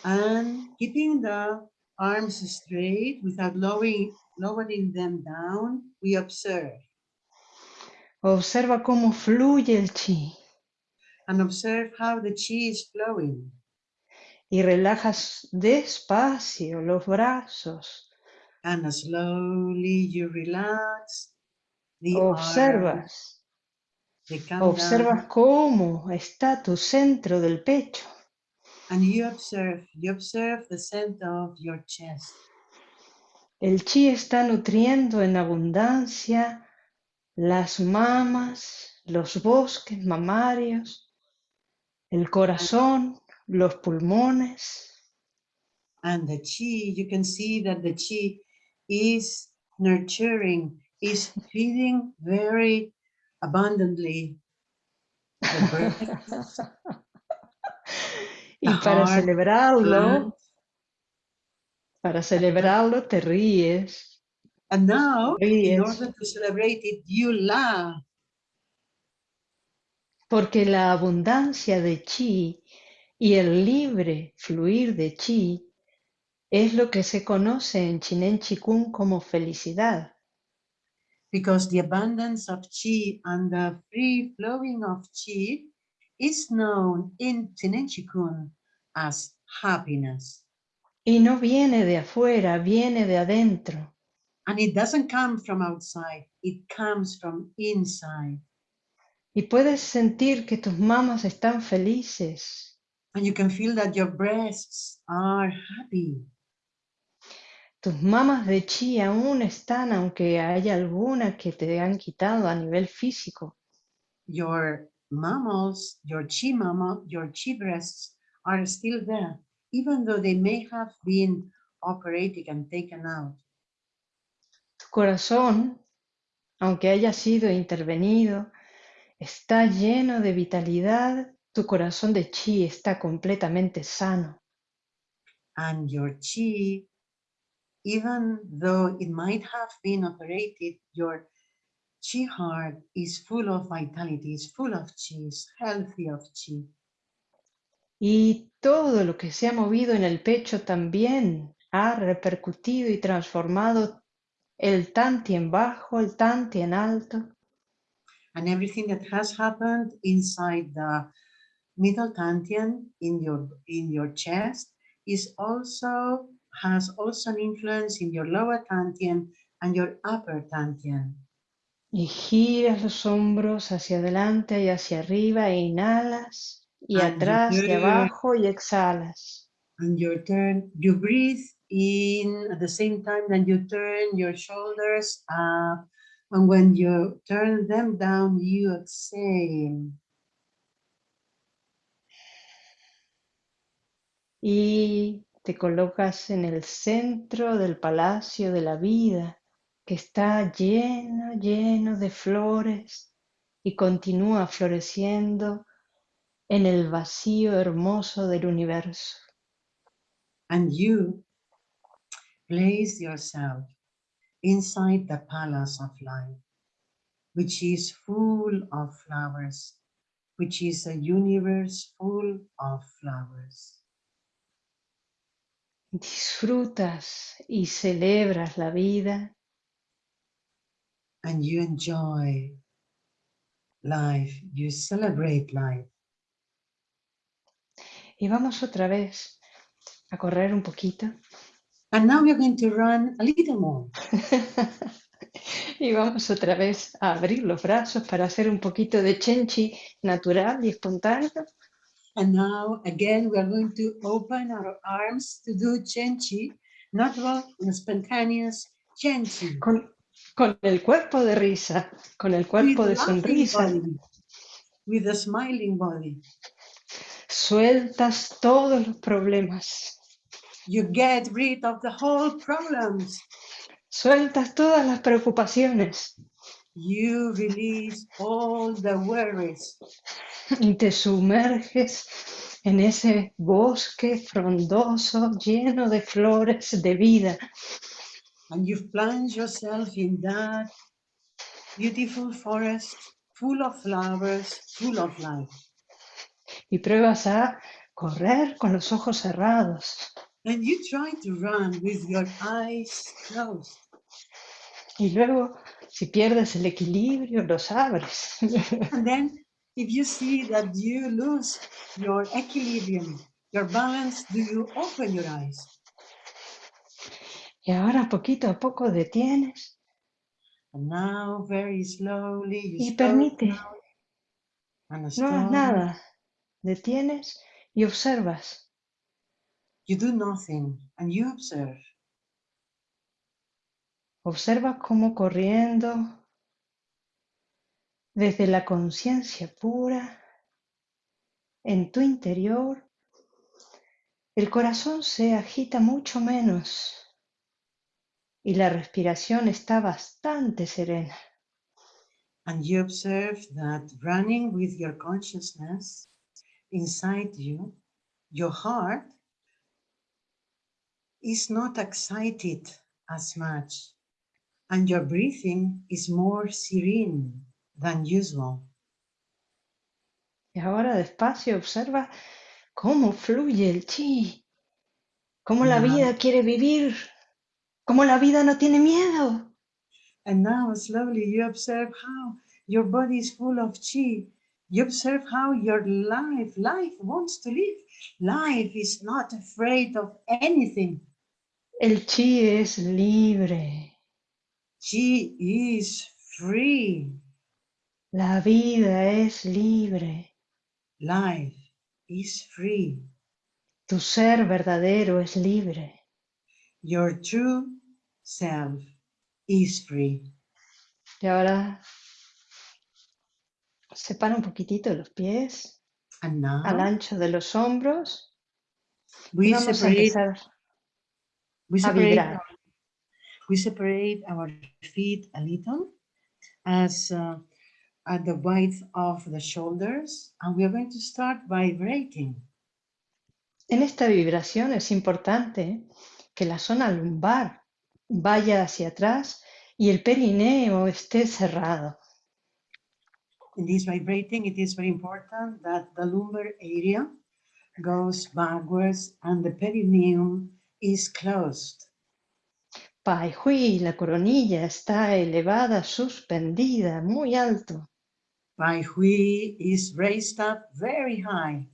and keeping the arms straight without lowering, lowering them down, we observe Observa cómo fluye el chi and observe how the chi is flowing. y relajas despacio los brazos. And slowly you relax the arms, Observas, they come down, observas cómo está tu centro del pecho. and you observe, you observe the center of your chest. El chi está nutriendo en abundancia las mamas, los bosques mamarios, el corazón, los pulmones. And the chi, you can see that the chi is nurturing, is feeding very abundantly. Y para celebrarlo, para celebrarlo te ríes. And now, in Ríes. order to celebrate it, you laugh Porque la abundancia de chi y el libre fluir de chi es lo que se conoce en Chinen Chikung como felicidad. Because the abundance of chi and the free flowing of chi is known in Tenen Chikun as happiness. Y no viene de afuera, viene de adentro. And it doesn't come from outside, it comes from inside. Y puedes sentir que tus mamas están felices, And you can feel that your breasts are happy. Tus mamas de chi aún están, aunque haya alguna que te han quitado a nivel físico. Your mammals, your chi mama, your chi breasts are still there, even though they may have been operated and taken out. Tu corazón, aunque haya sido intervenido, está lleno de vitalidad. Tu corazón de chi está completamente sano. and your chi, even though it might have been operated, your chi heart is full of vitality, is full of chi, is healthy of chi. Y todo lo que se ha movido en el pecho también ha repercutido y transformado el tanti en bajo, el tanti en alto. And everything that has happened inside the middle dantian in your in your chest is also has also an influence in your lower dantian and your upper dantian. Y giras los hombros hacia adelante y hacia arriba e inhalas y And atrás y abajo y exhalas. And your turn, you breathe in at the same time that you turn your shoulders up. And when you turn them down, you exhale. Y te colocas en el centro del palacio de la vida que está lleno, lleno de flores y continúa floreciendo en el vacío hermoso del universo. And you place yourself inside the palace of life, which is full of flowers, which is a universe full of flowers. Disfrutas y celebras la vida And you enjoy life, you celebrate life. y vamos otra vez a correr un poquito And now we're going to run a little more. y vamos otra vez a abrir los brazos para hacer un poquito de chenchi natural y espontáneo. And now again, we are going to open our arms to do chenchi, natural and spontaneous chenchi. con, con el cuerpo de risa, con el cuerpo with de sonrisa. body, with a smiling body. Sueltas todos los problemas, You get rid of the whole problems. sueltas todas las preocupaciones You release all the worries y te sumerges en ese bosque frondoso lleno de flores de vida. and you plunge yourself in that beautiful forest full of flowers, full of life. y pruebas a correr con los ojos cerrados. And you try to run with your eyes closed. Y luego, si pierdes el equilibrio, los abres. And then if you see that you lose your equilibrium, your balance, do you open your eyes? y ahora poquito a poco detienes And now very slowly you y permite, and no hagas nada. Detienes y observas. You do nothing and you observe. Observas cómo corriendo desde la conciencia pura en tu interior, el corazón se agita mucho menos y la respiración está bastante serena. And you observe that running with your consciousness inside you, your heart is not excited as much, and your breathing is more serene than usual. Y ahora despacio observa cómo fluye el chi, cómo la vida quiere vivir, cómo la vida no tiene miedo. And now slowly you observe how your body is full of chi. You observe how your life, life wants to live. Life is not afraid of anything. El chi es libre, Chi is free. La vida es libre, Life is free. tu ser verdadero es libre. Your true self is free. Y ahora separa un poquitito los pies And now al ancho de los hombros we vamos a separate, empezar we a vibrar. we separate our feet a little as uh, at the width of the shoulders, and we are going to start vibrating. En esta vibración es importante que la zona lumbar vaya hacia atrás y el perineo esté cerrado. In this vibrating, it is very important that the lumbar area goes backwards and the perineum is closed. Pai Hui, la coronilla está elevada, suspendida, muy alto. Bai Hui is raised up very high.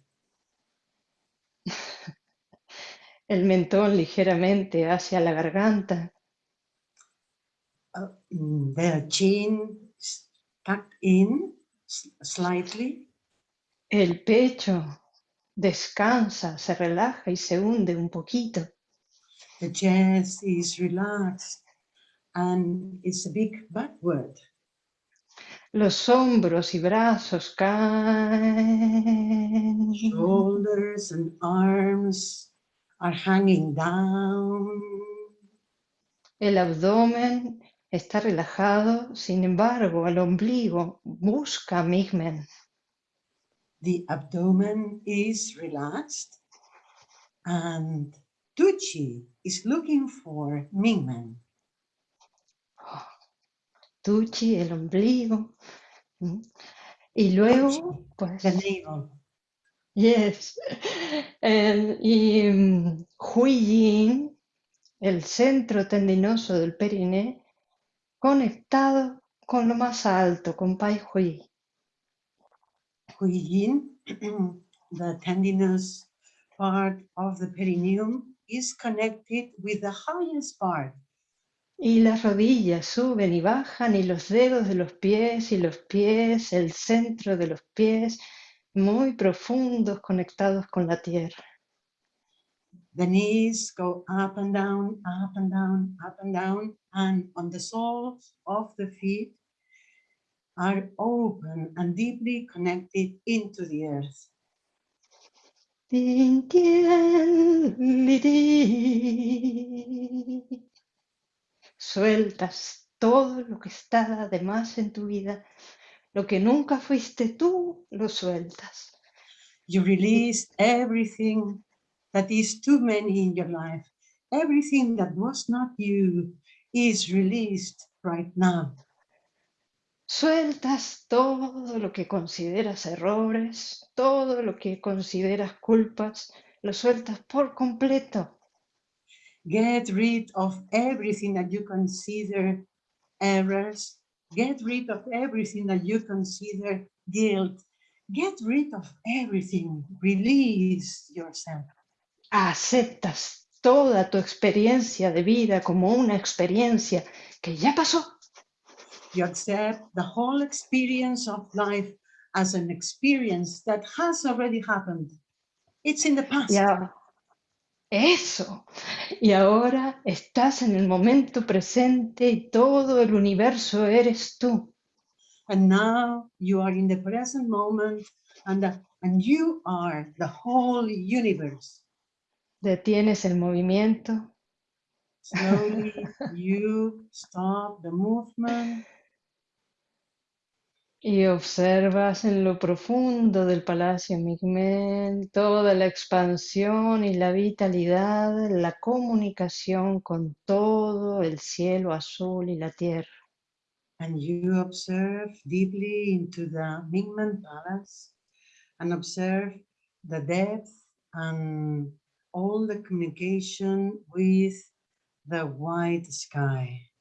El mentón ligeramente hacia la garganta. uh, their chin tucked in slightly. El pecho descansa, se relaja y se hunde un poquito. The chest is relaxed and it's a big backward. Los hombros y brazos caen. Shoulders and arms are hanging down. El abdomen está relajado, sin embargo, el ombligo busca Migmen. The abdomen is relaxed and Tucci is looking for Mingmen. Tucci, el ombligo. Y luego, pues... Navel. Yes. El, y um, el centro tendinoso del periné, conectado con lo más alto, con Pai Hui. Hui Yin, the tendinous part of the perineum, is connected with the highest part. Y las rodillas suben y bajan y los dedos de los pies y los pies, el centro de los pies, muy profundos conectados con la tierra. The knees go up and down, up and down, up and down, and on the soles of the feet are open and deeply connected into the earth. Sueltas todo lo que está además en tu vida. Lo que nunca fuiste tú, lo sueltas. You release everything that is too many in your life. Everything that was not you is released right now. Sueltas todo lo que consideras errores, todo lo que consideras culpas, lo sueltas por completo. Get rid of everything that you consider errors. Get rid of everything that you consider guilt. Get rid of everything. Release yourself. Aceptas toda tu experiencia de vida como una experiencia que ya pasó You accept the whole experience of life as an experience that has already happened. It's in the past. Ya, eso. Y ahora estás en el momento presente y todo el universo eres tú. And now you are in the present moment and, the, and you are the whole universe. Detienes el movimiento. Slowly you stop the movement Y observas en lo profundo del Palacio Migmen toda la expansión y la vitalidad, la comunicación con todo el cielo azul y la tierra. And you observe deeply into the Mingmen Palace and observe the depth and all the communication with the white sky.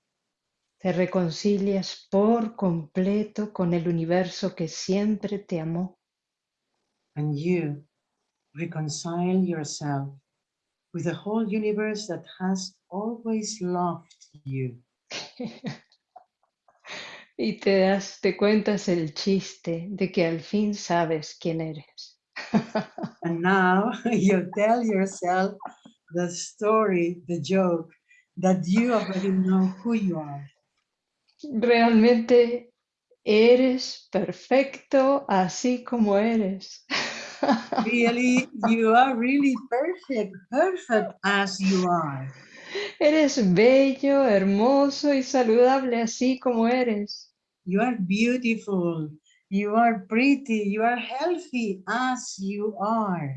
Te reconcilias por completo con el universo que siempre te amó. And you reconcile yourself with the whole universe that has always loved you. y te das, te cuentas el chiste de que al fin sabes quién eres. and now you tell yourself the story, the joke, that you already know who you are. Realmente eres perfecto así como eres. Really, you are really perfect, perfect as you are. Eres bello, hermoso y saludable así como eres. You are beautiful, you are pretty, you are healthy as you are.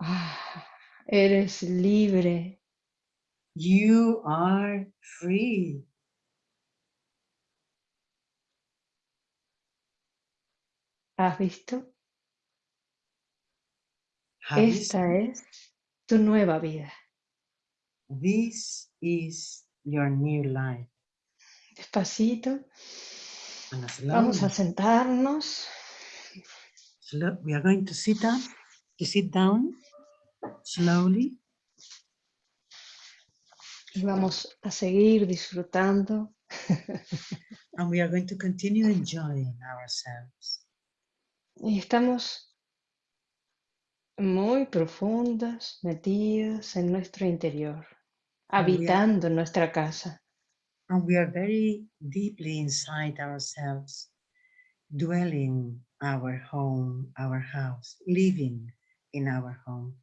Ah, eres libre. You are free. ¿Has visto? Have Esta seen? es tu nueva vida. This is your new life. Despacito. Vamos a sentarnos. slow- we are going to sit up, to sit down slowly. Y vamos a seguir disfrutando And we are going to continue enjoying ourselves. Y estamos muy profundas, metidas en nuestro interior, are, habitando nuestra casa. and we are very deeply inside ourselves, dwelling our home, our house, living in our home.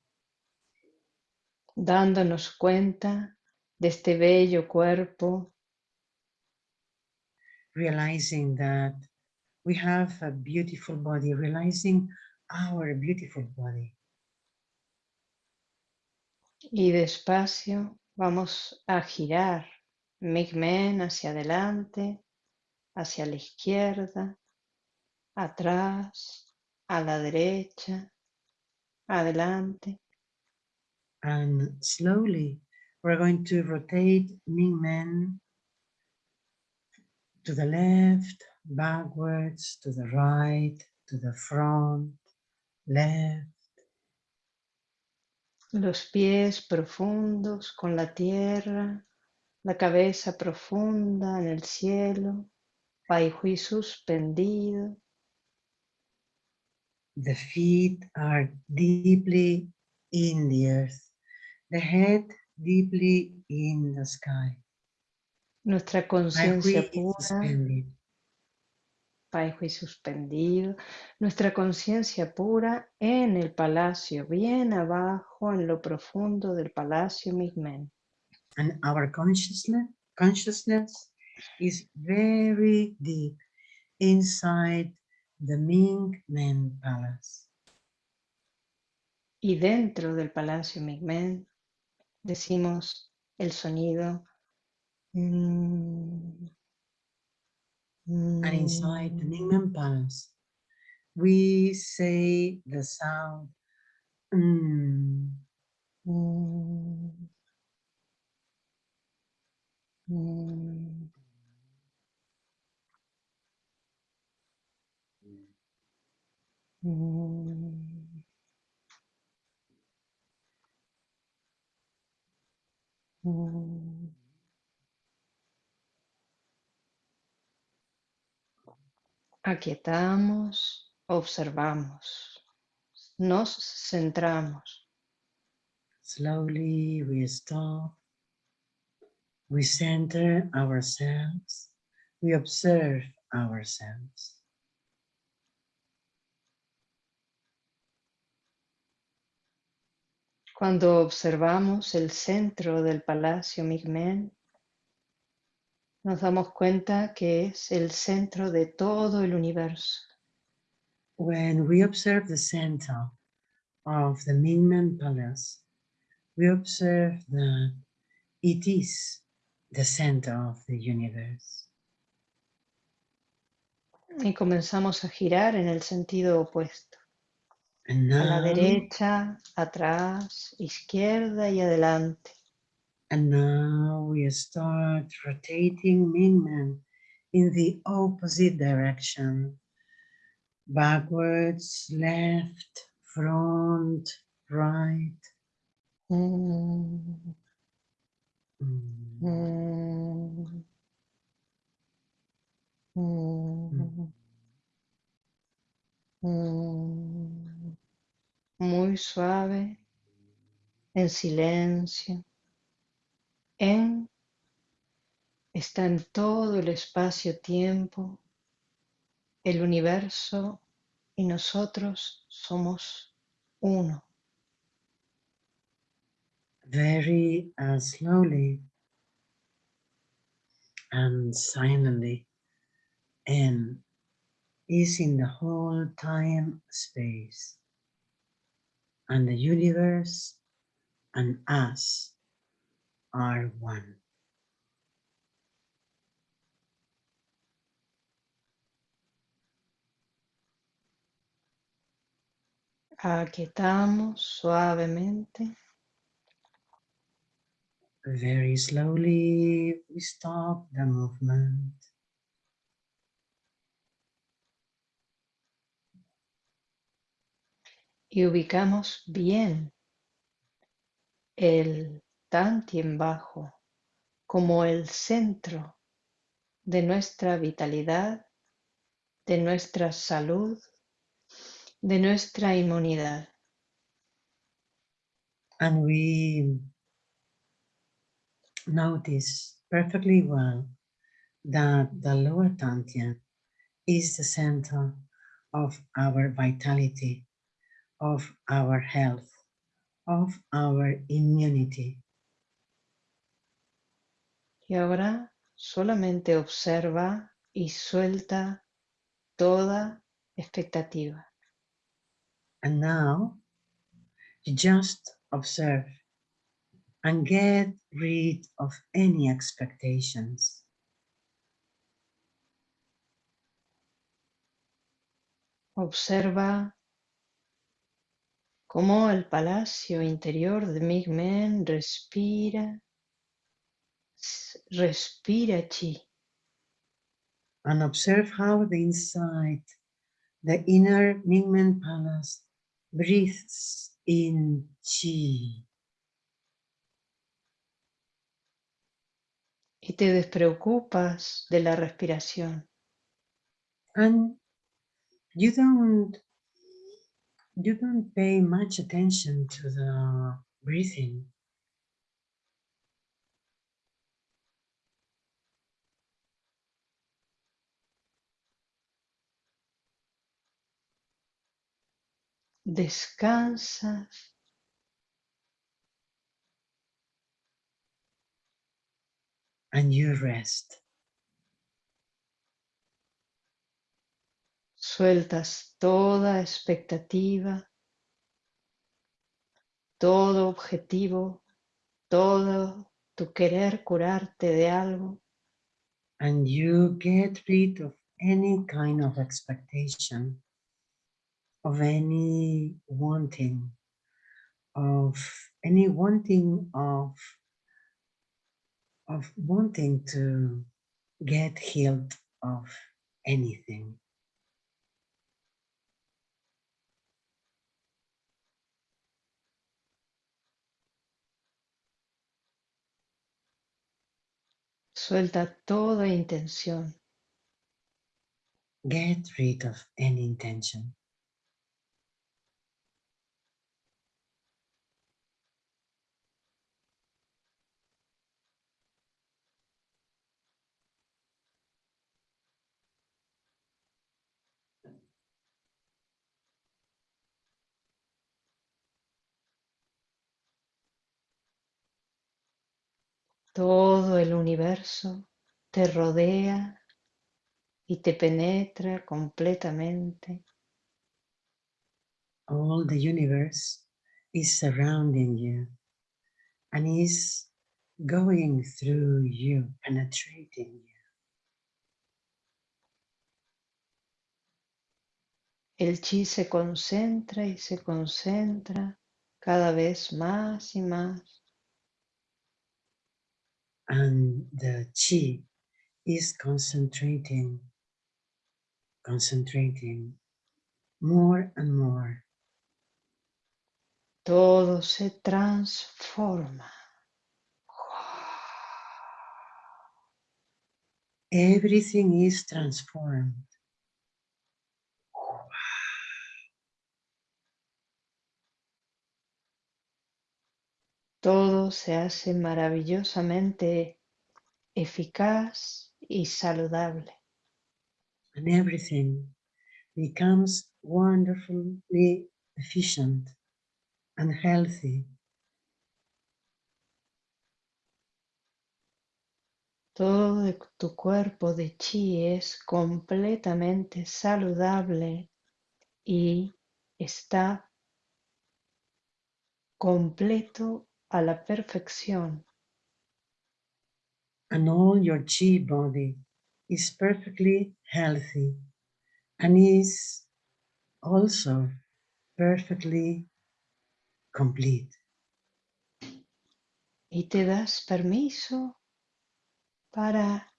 dándonos cuenta de este bello cuerpo, realizing that we have a beautiful body, realizing our beautiful body. y despacio vamos a girar Migmen hacia adelante, hacia la izquierda, atrás, a la derecha, adelante, And slowly we're going to rotate Ming Men to the left, backwards, to the right, to the front, left, los pies profundos con la tierra, la cabeza profunda en el cielo, Pai Hui suspendido, the feet are deeply in the earth, the head deeply in the sky. nuestra conciencia pura. Hui suspendido, nuestra conciencia pura en el palacio, bien abajo en lo profundo del palacio Migmen. and our consciousness consciousness is very deep inside the Ming Men Palace. Y dentro del palacio Migmen decimos el sonido. mm, And inside the mm, Men Palace, we say the sound mm, mm, mm, mm, mm. Aquietamos, observamos, nos centramos. slowly we stop, we center ourselves, we observe ourselves. Cuando observamos el centro del palacio Migmen, nos damos cuenta que es el centro de todo el universo. When we observe the center of the Mingmen Palace, we observe that it is the center of the universe. Y comenzamos a girar en el sentido opuesto. And A la now, derecha, atrás, izquierda y adelante. And now we start rotating Mingmen in the opposite direction. Backwards, left, front, right. Mm, Mm. mm, mm, mm. Muy suave, en silencio. En está en todo el espacio-tiempo, el universo y nosotros somos uno. very uh, slowly and silently and is in the whole time space and the universe and us are one. Aquietamos suavemente. Very slowly we stop the movement. Y ubicamos bien el tantien bajo como el centro de nuestra vitalidad, de nuestra salud, de nuestra inmunidad. And we notice perfectly well that the lower dantian is the center of our vitality, of our health, of our immunity. Y ahora solamente observa y suelta toda expectativa. And now you just observe and get rid of any expectations. Observa cómo el palacio interior de Migmen respira, respira chi. And observe how the inside, the inner Mingmen palace breathes in chi. Y te despreocupas de la respiración. And you don't you don't pay much attention to the breathing. Descansas and you rest. Sueltas toda expectativa, todo objetivo, todo tu querer curarte de algo. And you get rid of any kind of expectation, of any wanting, of any wanting of of wanting to get healed of anything. Suelta toda intención. Get rid of any intention. Todo el universo te rodea y te penetra completamente. All the universe is surrounding you and is going through you, penetrating you. El chi se concentra y se concentra cada vez más y más. And the chi is concentrating, concentrating more and more. Todo se transforma. Everything is transformed. Todo se hace maravillosamente eficaz y saludable. And everything becomes wonderfully efficient and healthy. Todo tu cuerpo de chi es completamente saludable y está completo a la perfección. And all your chi body is perfectly healthy and is also perfectly complete. Y te das permiso para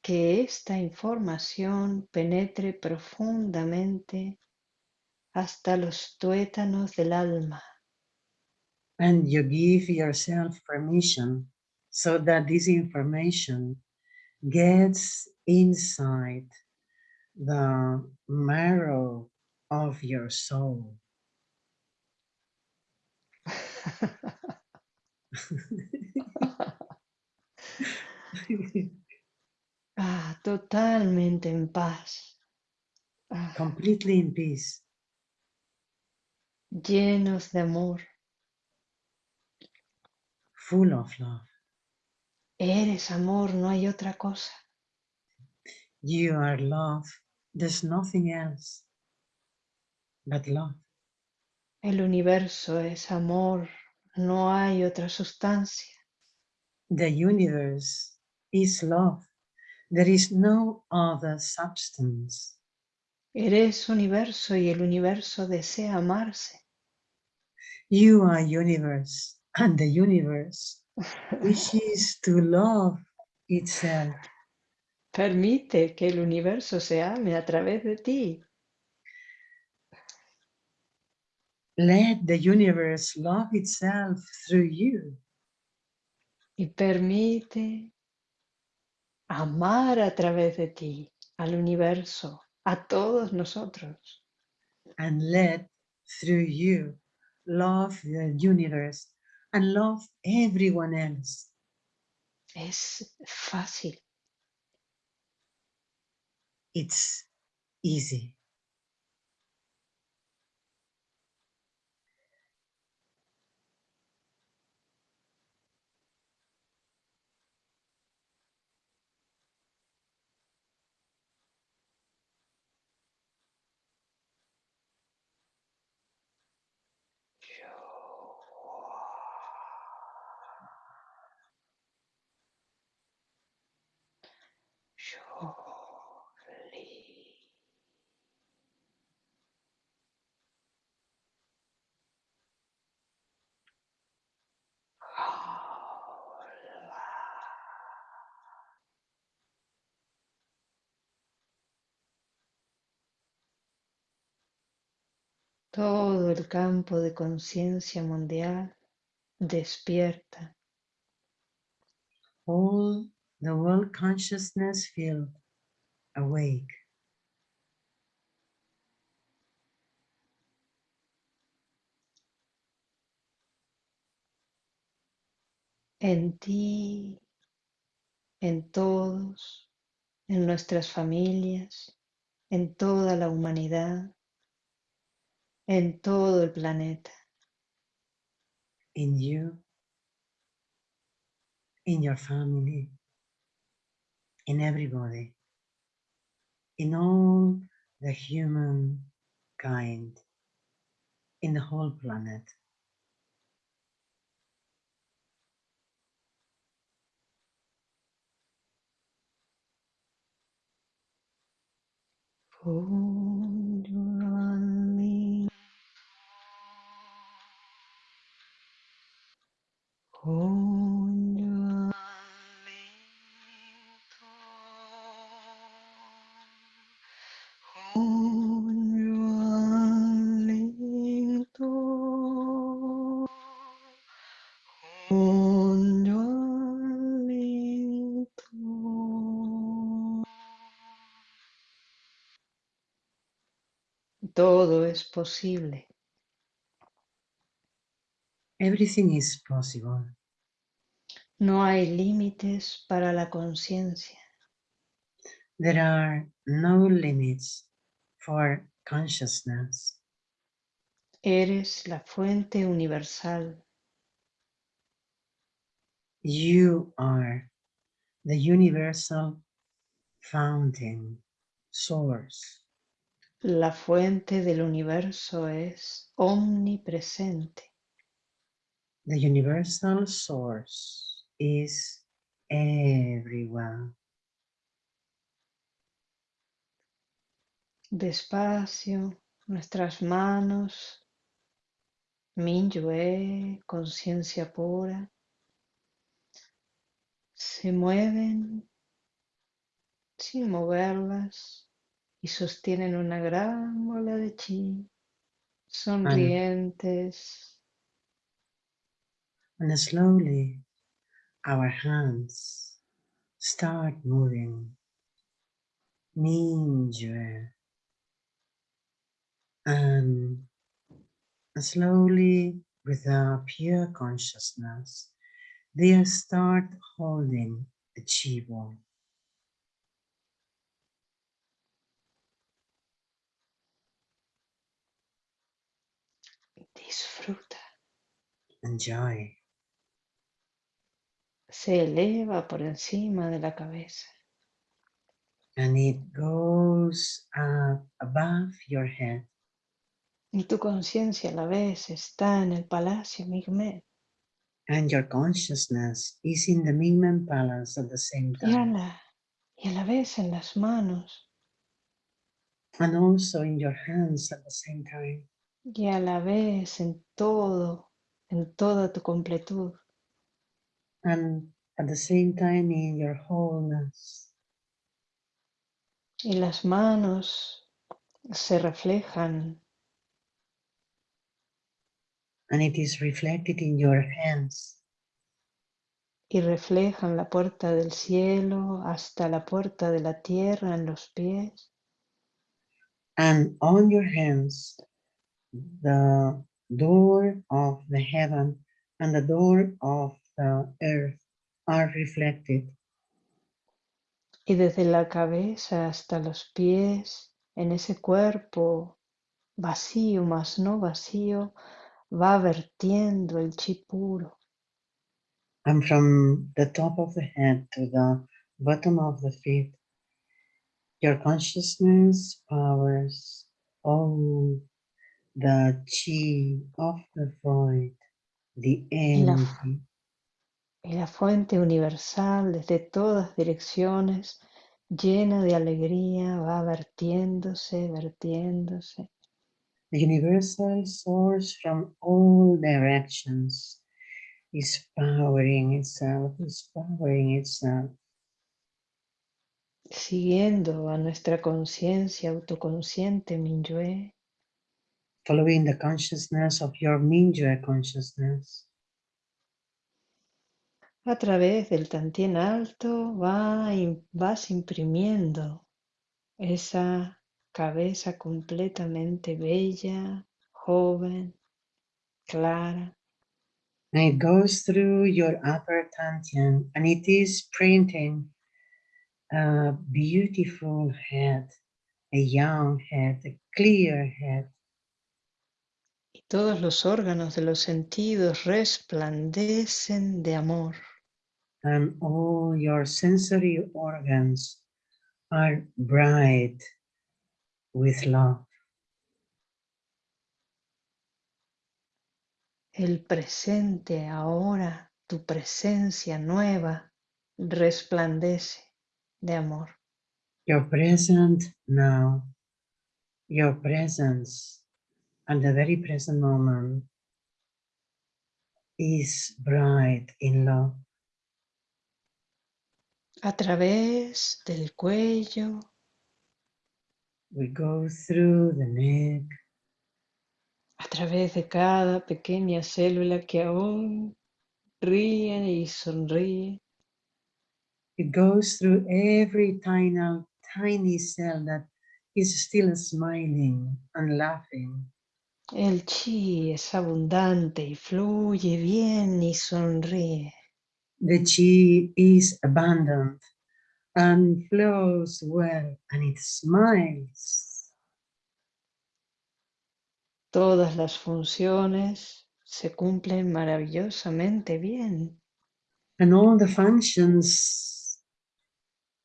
que esta información penetre profundamente hasta los tuétanos del alma. And you give yourself permission so that this information gets inside the marrow of your soul. ah, totalmente en paz. Ah, Completely in peace. llenos de amor. Full of love. Eres amor, no hay otra cosa. You are love. There's nothing else but love. El universo es amor, no hay otra sustancia. The universe is love. There is no other substance. Eres universo y el universo desea amarse. You are universe, and the universe wishes to love itself. Permite que el universo se ame a través de ti. Let the universe love itself through you. Y permite amar a través de ti al universo, a todos nosotros. And let through you love the universe and love everyone else. Es fácil. It's easy. Todo el campo de conciencia mundial despierta. All the world consciousness field awake. En ti, en todos, en nuestras familias, en toda la humanidad en todo el planeta. In you, in your family, in everybody, in all the human kind, in the whole planet. Todo es posible. Everything is possible. No hay límites para la conciencia. There are no limits for consciousness. Eres la fuente universal. You are the universal fountain, source. La fuente del universo es omnipresente. The universal source is everywhere. Despacio, nuestras manos, Minyue, conciencia pura, se mueven sin moverlas y sostienen una gran bola de chi, sonrientes. And slowly our hands start moving. Mingyue. And slowly, with a pure consciousness, they start holding the chi ball. Disfruta. Enjoy. Se eleva por encima de la cabeza. And it goes up above your head. Y tu conciencia a la vez está en el palacio Migmet. And your consciousness is in the Mingmen Palace at the same Y a, time. la, y a la vez en las manos. And also in your hands at the same time. Y a la vez en todo, en toda tu completud. And at the same time in your wholeness. Y las manos se reflejan And it is reflected in your hands. y reflejan la puerta del cielo hasta la puerta de la tierra en los pies. And on your hands, the door of the heaven and the door of the earth are reflected. Y desde la cabeza hasta los pies, en ese cuerpo vacío, más no vacío, va vertiendo el chi puro. And from the top of the head to the bottom of the feet, your consciousness powers all the chi of the void, the energy, Y la fuente universal desde todas direcciones, llena de alegría, va vertiéndose, vertiéndose. the universal source from all directions is powering itself, is powering itself. Siguiendo a nuestra conciencia autoconsciente Minyue, following the consciousness of your Mingyue consciousness. a través del Tantien alto va, vas imprimiendo esa cabeza completamente bella, joven, clara, And it goes through your upper Tantian and it is printing a beautiful head, a young head, a clear head. Todos los órganos de los sentidos resplandecen de amor. And all your sensory organs are bright with love. El presente ahora, tu presencia nueva, resplandece de amor. Your present now, your presence at the very present moment is bright in love. A través del cuello, We go through the neck, a través de cada pequeña célula que aún ríe y sonríe, it goes through every tiny, tiny cell that is still smiling and laughing. El chi es abundante y fluye bien y sonríe. The chi is abundant and flows well and it smiles. Todas las funciones se cumplen maravillosamente bien. And all the functions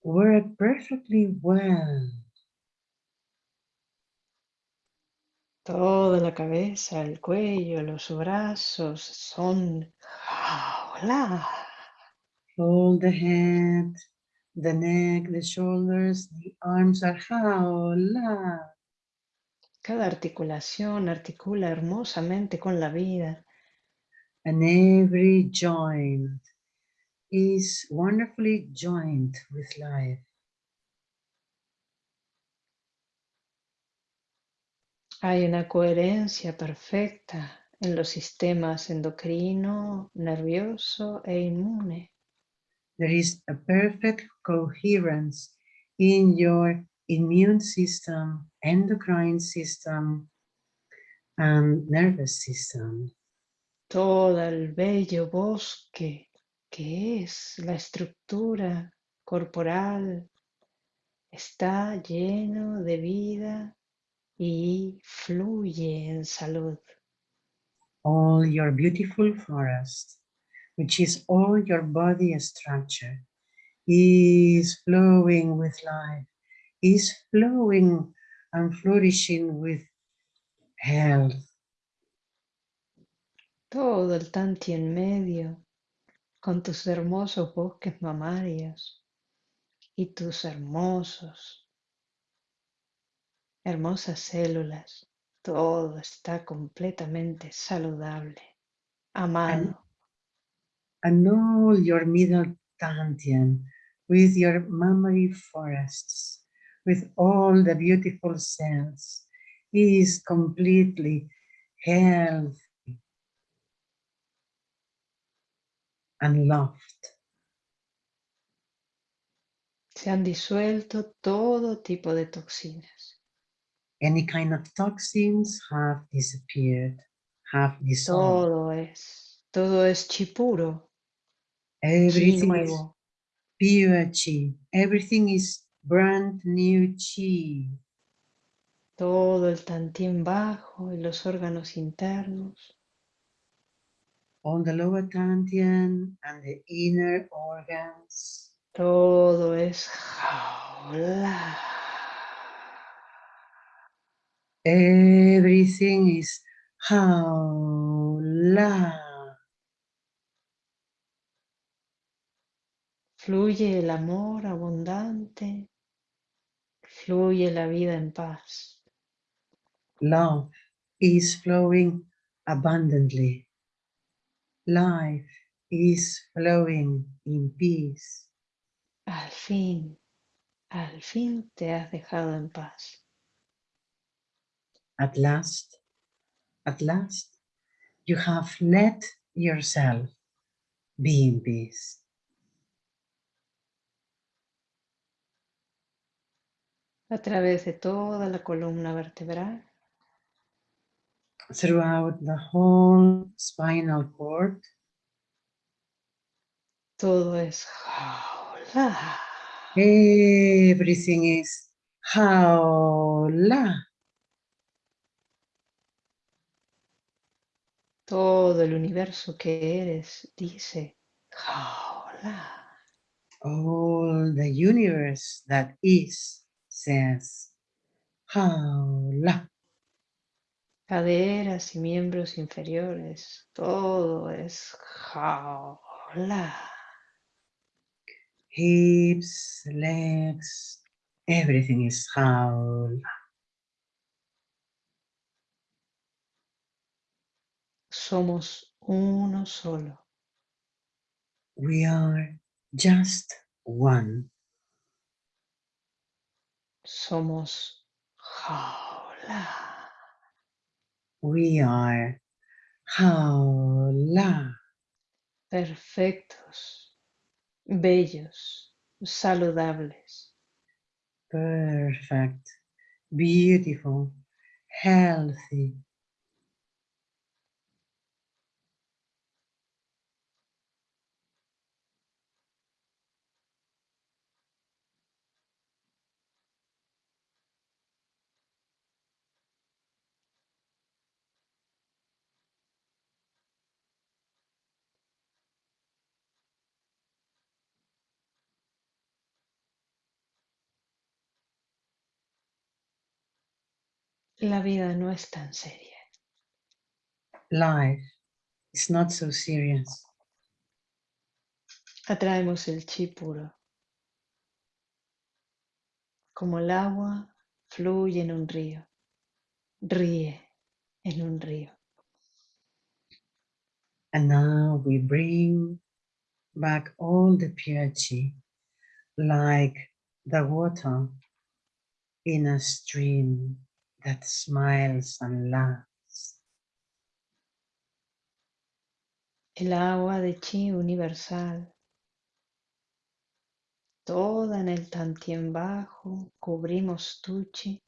work perfectly well. Toda la cabeza, el cuello, los brazos son hola. All the head, the neck, the shoulders, the arms are jaola. Cada articulación articula hermosamente con la vida. And every joint is wonderfully joined with life. Hay una coherencia perfecta en los sistemas endocrino, nervioso e inmune. there is a perfect coherence in your immune system, endocrine system, and nervous system. todo el bello bosque que es la estructura corporal está lleno de vida y fluye en salud. All your beautiful forest, which is all your body structure, is flowing with life, is flowing and flourishing with health. Todo el tanti en medio con tus hermosos bosques mamarios y tus hermosos, hermosas células. Todo está completamente saludable, amado. and all your middle dantian with your mammary forests, with all the beautiful cells, is completely healthy and loved. Se han disuelto todo tipo de toxinas. Any kind of toxins have disappeared, have dissolved. Todo es, todo es chi puro, chi Everything is pure chi. Everything is brand new chi. Todo el tantín bajo y los órganos internos. All the lower dantian and the inner organs. Todo es jaula. Everything is haula. Fluye el amor abundante. Fluye la vida en paz. Love is flowing abundantly. Life is flowing in peace. Al fin, al fin te has dejado en paz. At last, at last, you have let yourself be in peace. A través de toda la columna vertebral. Throughout the whole spinal cord, Todo es jaula. everything is haula. Todo el universo que eres dice jaula. All the universe that is says haula. Caderas y miembros inferiores. Todo es jaula. hips, legs, everything is haula. Somos uno solo. We are just one. Somos jaula. We are haula. Perfectos. Bellos. Saludables. Perfect, beautiful, healthy. La vida no es tan seria. Life is not so serious. Atraemos el chi puro. Como el agua fluye en un río. Ríe en un río. And now we bring back all the pure chi, like the water in a stream that smiles and laughs. El agua de chi universal toda en el tantien bajo, cubrimos Tuchi.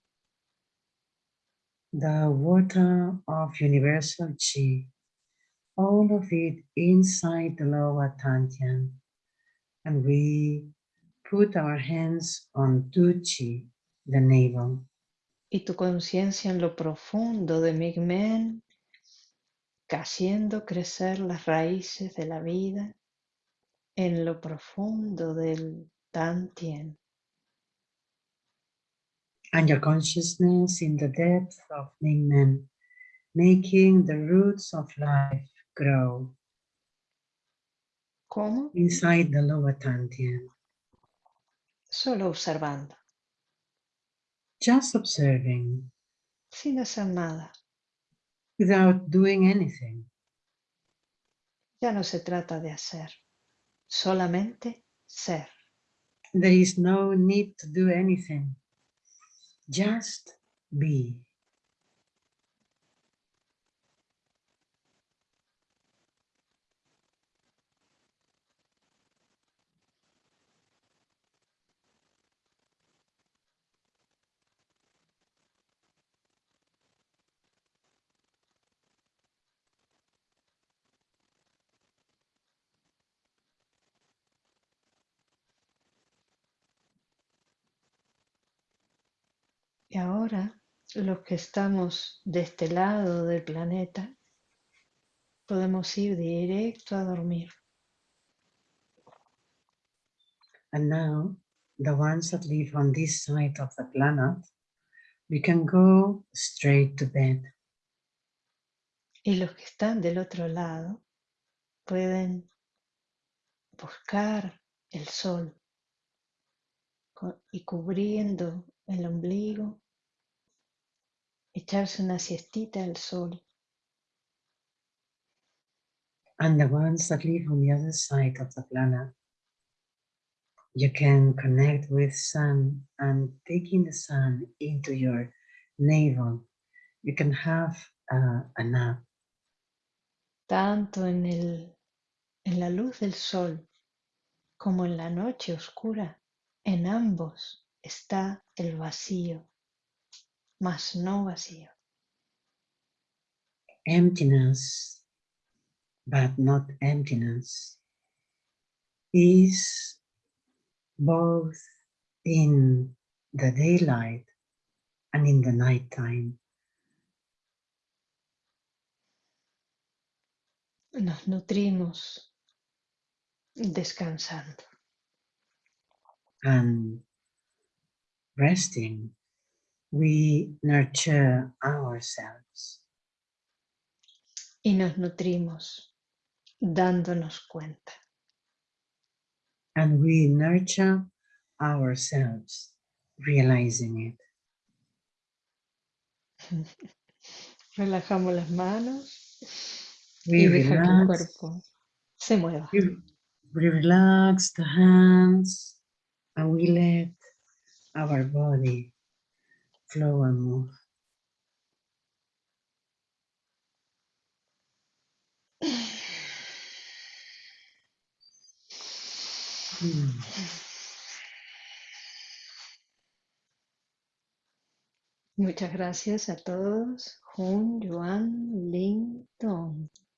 The water of universal chi, all of it inside the lower Tantian. And we put our hands on Tuchi, the navel. Y tu conciencia en lo profundo de Migmen, haciendo crecer las raíces de la vida en lo profundo del Tantien. and your consciousness in the depth of Mingmen, making the roots of life grow ¿Cómo? inside the lower Tantien. Solo observando, Just observing sin hacer nada. without doing anything. Ya no se trata de hacer, solamente ser. There is no need to do anything. Just be. Y ahora, los que estamos de este lado del planeta, podemos ir directo a dormir. And now, the ones that live on this side of the planet, we can go straight to bed. Y los que están del otro lado pueden buscar el sol y cubriendo el ombligo, echarse una siestita al sol And the ones that live on the other side of the planet, you can connect with sun and taking the sun into your navel. You can have uh, a nap tanto en, el, en la luz del sol como en la noche oscura. En ambos está el vacío, mas no vacío. emptiness, but not emptiness, is both in the daylight and in the nighttime. Nos nutrimos descansando. And resting, we nurture ourselves y nos nutrimos dándonos cuenta. and we nurture ourselves, realizing it. Relajamos las manos We y deja que el cuerpo se mueva. we, we relax the hands and we let our body flow and move. Mm. Muchas gracias a todos. Jun, Yuan, Lin, Tong.